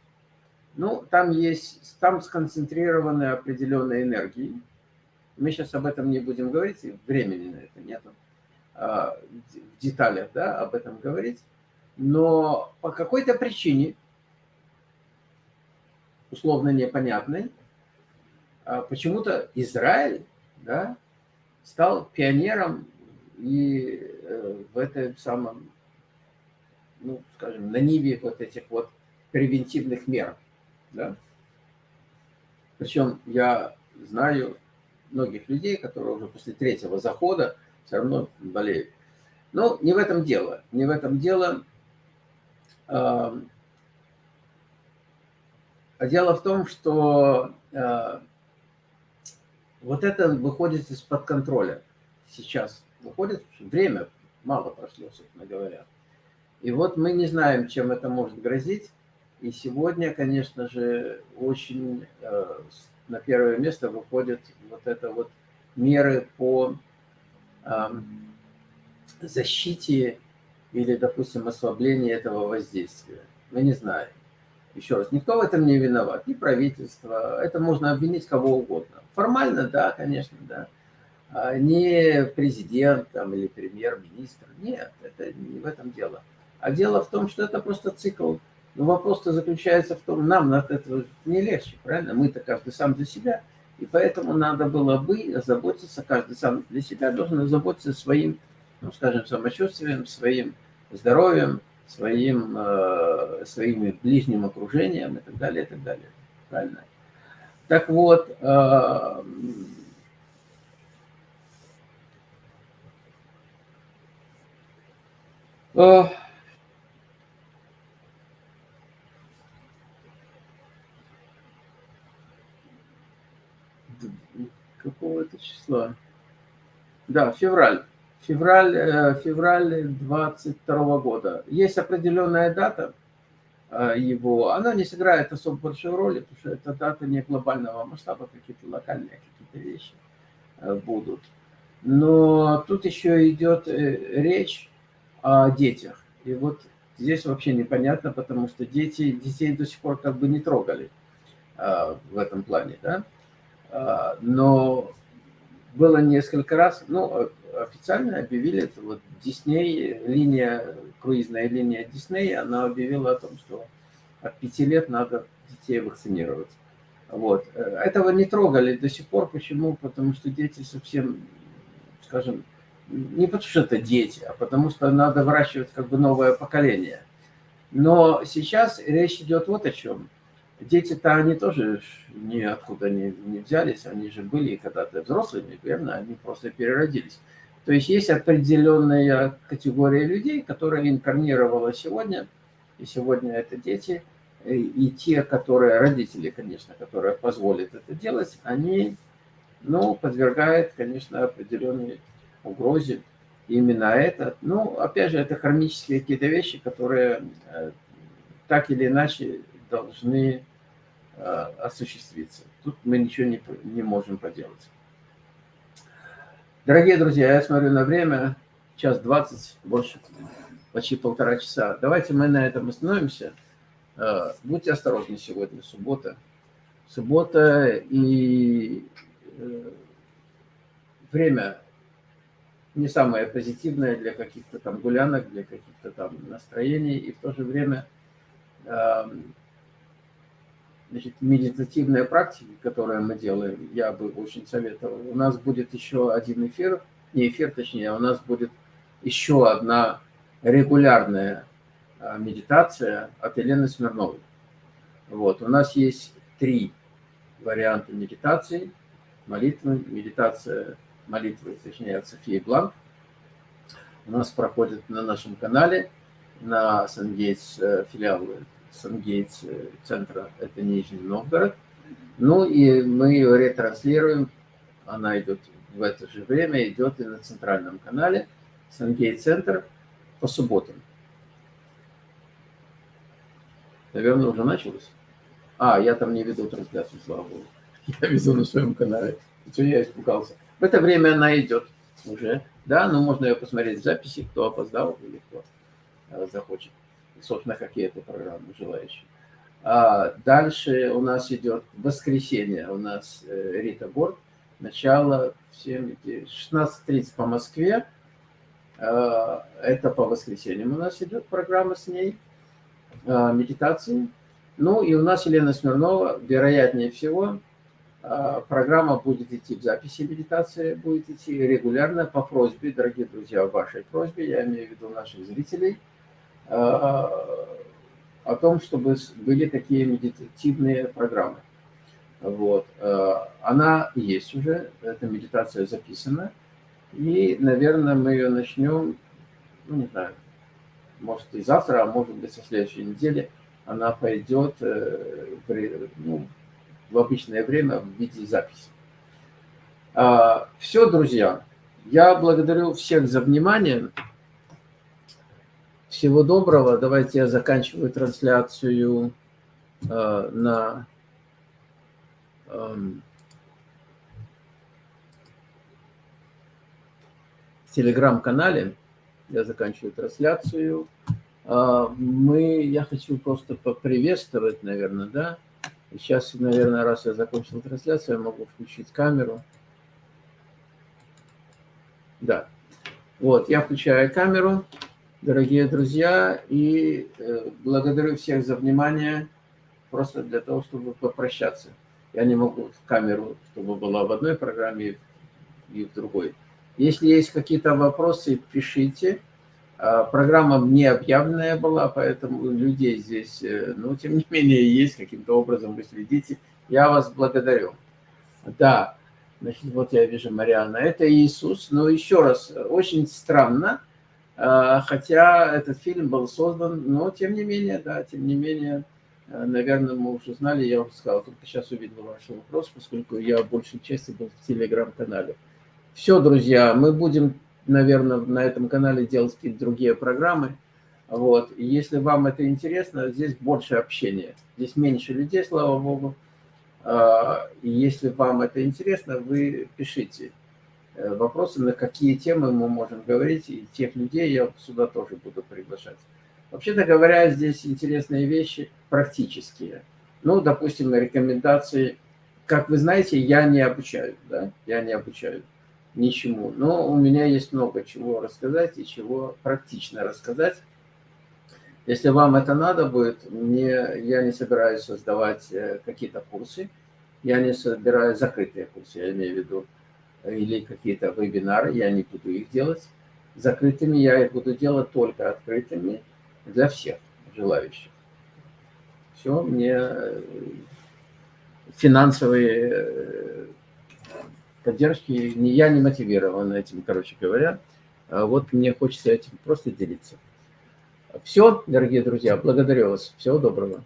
Ну, там есть, там сконцентрированы определенные энергии. Мы сейчас об этом не будем говорить, времени на это нету. А, в деталях да, об этом говорить, но по какой-то причине, условно непонятной, а, почему-то Израиль да, стал пионером и э, в этом самом, ну, скажем, на ниве вот этих вот превентивных мер. Да? Причем я знаю многих людей, которые уже после третьего захода все равно болеют. Но не в этом дело. Не в этом дело. А дело в том, что а, вот это выходит из-под контроля сейчас. Выходит, время мало прошло, собственно говоря. И вот мы не знаем, чем это может грозить. И сегодня, конечно же, очень э, на первое место выходят вот это вот меры по защите или, допустим, ослаблении этого воздействия. Мы не знаем. Еще раз, никто в этом не виноват, ни правительство, это можно обвинить кого угодно. Формально, да, конечно, да. А не президент там, или премьер-министр, нет, это не в этом дело. А дело в том, что это просто цикл. Но вопрос-то заключается в том, нам от этого не легче, правильно? Мы-то каждый сам для себя. И поэтому надо было бы заботиться, каждый сам для себя должен заботиться своим, ну, скажем, самочувствием, своим здоровьем, своим, э, своим ближним окружением и так далее, и так далее. Правильно? Так вот, э, э, какого это числа? Да, февраль. Февраль, э, февраль 22 года. Есть определенная дата э, его. Она не сыграет особо большой роли, потому что это дата не глобального масштаба, какие-то локальные какие-то вещи э, будут. Но тут еще идет речь о детях. И вот здесь вообще непонятно, потому что дети, детей до сих пор как бы не трогали в этом плане, да. Но было несколько раз, ну, официально объявили, это вот Дисней, линия, круизная линия Дисней, она объявила о том, что от пяти лет надо детей вакцинировать. Вот. Этого не трогали до сих пор. Почему? Потому что дети совсем, скажем, не потому что это дети, а потому что надо выращивать как бы новое поколение. Но сейчас речь идет вот о чем. Дети-то они тоже ниоткуда не, не взялись, они же были когда-то взрослыми, верно? Они просто переродились. То есть есть определенная категория людей, которая инкарнировала сегодня, и сегодня это дети, и те, которые, родители, конечно, которые позволят это делать, они, ну, подвергают, конечно, определенной угрозе. именно это, ну, опять же, это хронические какие-то вещи, которые э, так или иначе должны э, осуществиться. Тут мы ничего не, не можем поделать. Дорогие друзья, я смотрю на время, час двадцать, больше, почти полтора часа. Давайте мы на этом остановимся. Э, будьте осторожны сегодня, суббота. Суббота и э, время не самое позитивное для каких-то там гулянок, для каких-то там настроений, и в то же время эм, значит, медитативные практики, которые мы делаем, я бы очень советовал. У нас будет еще один эфир, не эфир, точнее, у нас будет еще одна регулярная а, медитация от Елены Смирновой. Вот, у нас есть три варианта медитации. Молитвы, медитация молитвы, точнее, от Софии Бланк. У нас проходит на нашем канале, на Сангейтс э, филиале Сангейтс э, центра, это Нижний Новгород. Ну и мы ее ретранслируем, она идет в это же время, идет и на центральном канале Сангейт центр по субботам. Наверное, уже началось. А, я там не веду трансляцию, слава богу. Я веду на своем канале. Что я испугался. В это время она идет уже. Да, ну можно ее посмотреть в записи, кто опоздал или кто э, захочет собственно, какие-то программы желающие. А дальше у нас идет воскресенье, у нас э, Рита Борт, начало в 16.30 по Москве, а, это по воскресеньям у нас идет программа с ней, а, медитации. Ну и у нас Елена Смирнова, вероятнее всего, а, программа будет идти в записи медитации, будет идти регулярно по просьбе, дорогие друзья, вашей просьбе, я имею в виду наших зрителей – о том, чтобы были такие медитативные программы. Вот. Э, она есть уже, эта медитация записана. И, наверное, мы ее начнем, ну, не знаю, может и завтра, а может быть, со следующей недели она пойдет э, при, ну, в обычное время в виде записи. А, Все, друзья. Я благодарю всех за внимание. Всего доброго. Давайте я заканчиваю трансляцию э, на э, телеграм-канале. Я заканчиваю трансляцию. Э, мы, я хочу просто поприветствовать, наверное, да. Сейчас, наверное, раз я закончил трансляцию, я могу включить камеру. Да. Вот, я включаю камеру. Дорогие друзья, и э, благодарю всех за внимание, просто для того, чтобы попрощаться. Я не могу камеру, чтобы была в одной программе и в другой. Если есть какие-то вопросы, пишите. А, программа не объявленная была, поэтому людей здесь, э, но тем не менее, есть каким-то образом, вы следите. Я вас благодарю. Да, значит, вот я вижу Марианна. Это Иисус. Но еще раз, очень странно, хотя этот фильм был создан, но тем не менее, да, тем не менее, э, наверное, мы уже знали, я уже сказал, только сейчас увидел ваш вопрос, поскольку я большей части был в телеграм-канале. Все, друзья, мы будем наверное, на этом канале делать какие-то другие программы. Вот. Если вам это интересно, здесь больше общения. Здесь меньше людей, слава богу. И если вам это интересно, вы пишите э, вопросы, на какие темы мы можем говорить, и тех людей я сюда тоже буду приглашать. Вообще-то говоря, здесь интересные вещи практические. Ну, допустим, рекомендации. Как вы знаете, я не обучаю, да, я не обучаю ничему. Но у меня есть много чего рассказать и чего практично рассказать. Если вам это надо будет, мне, я не собираюсь создавать э, какие-то курсы, я не собираюсь закрытые курсы, я имею в виду, или какие-то вебинары, я не буду их делать закрытыми, я их буду делать только открытыми для всех желающих. Все, мне э, финансовые э, поддержки, я не мотивирован этим, короче говоря. А вот мне хочется этим просто делиться. Все, дорогие друзья, благодарю вас. Всего доброго.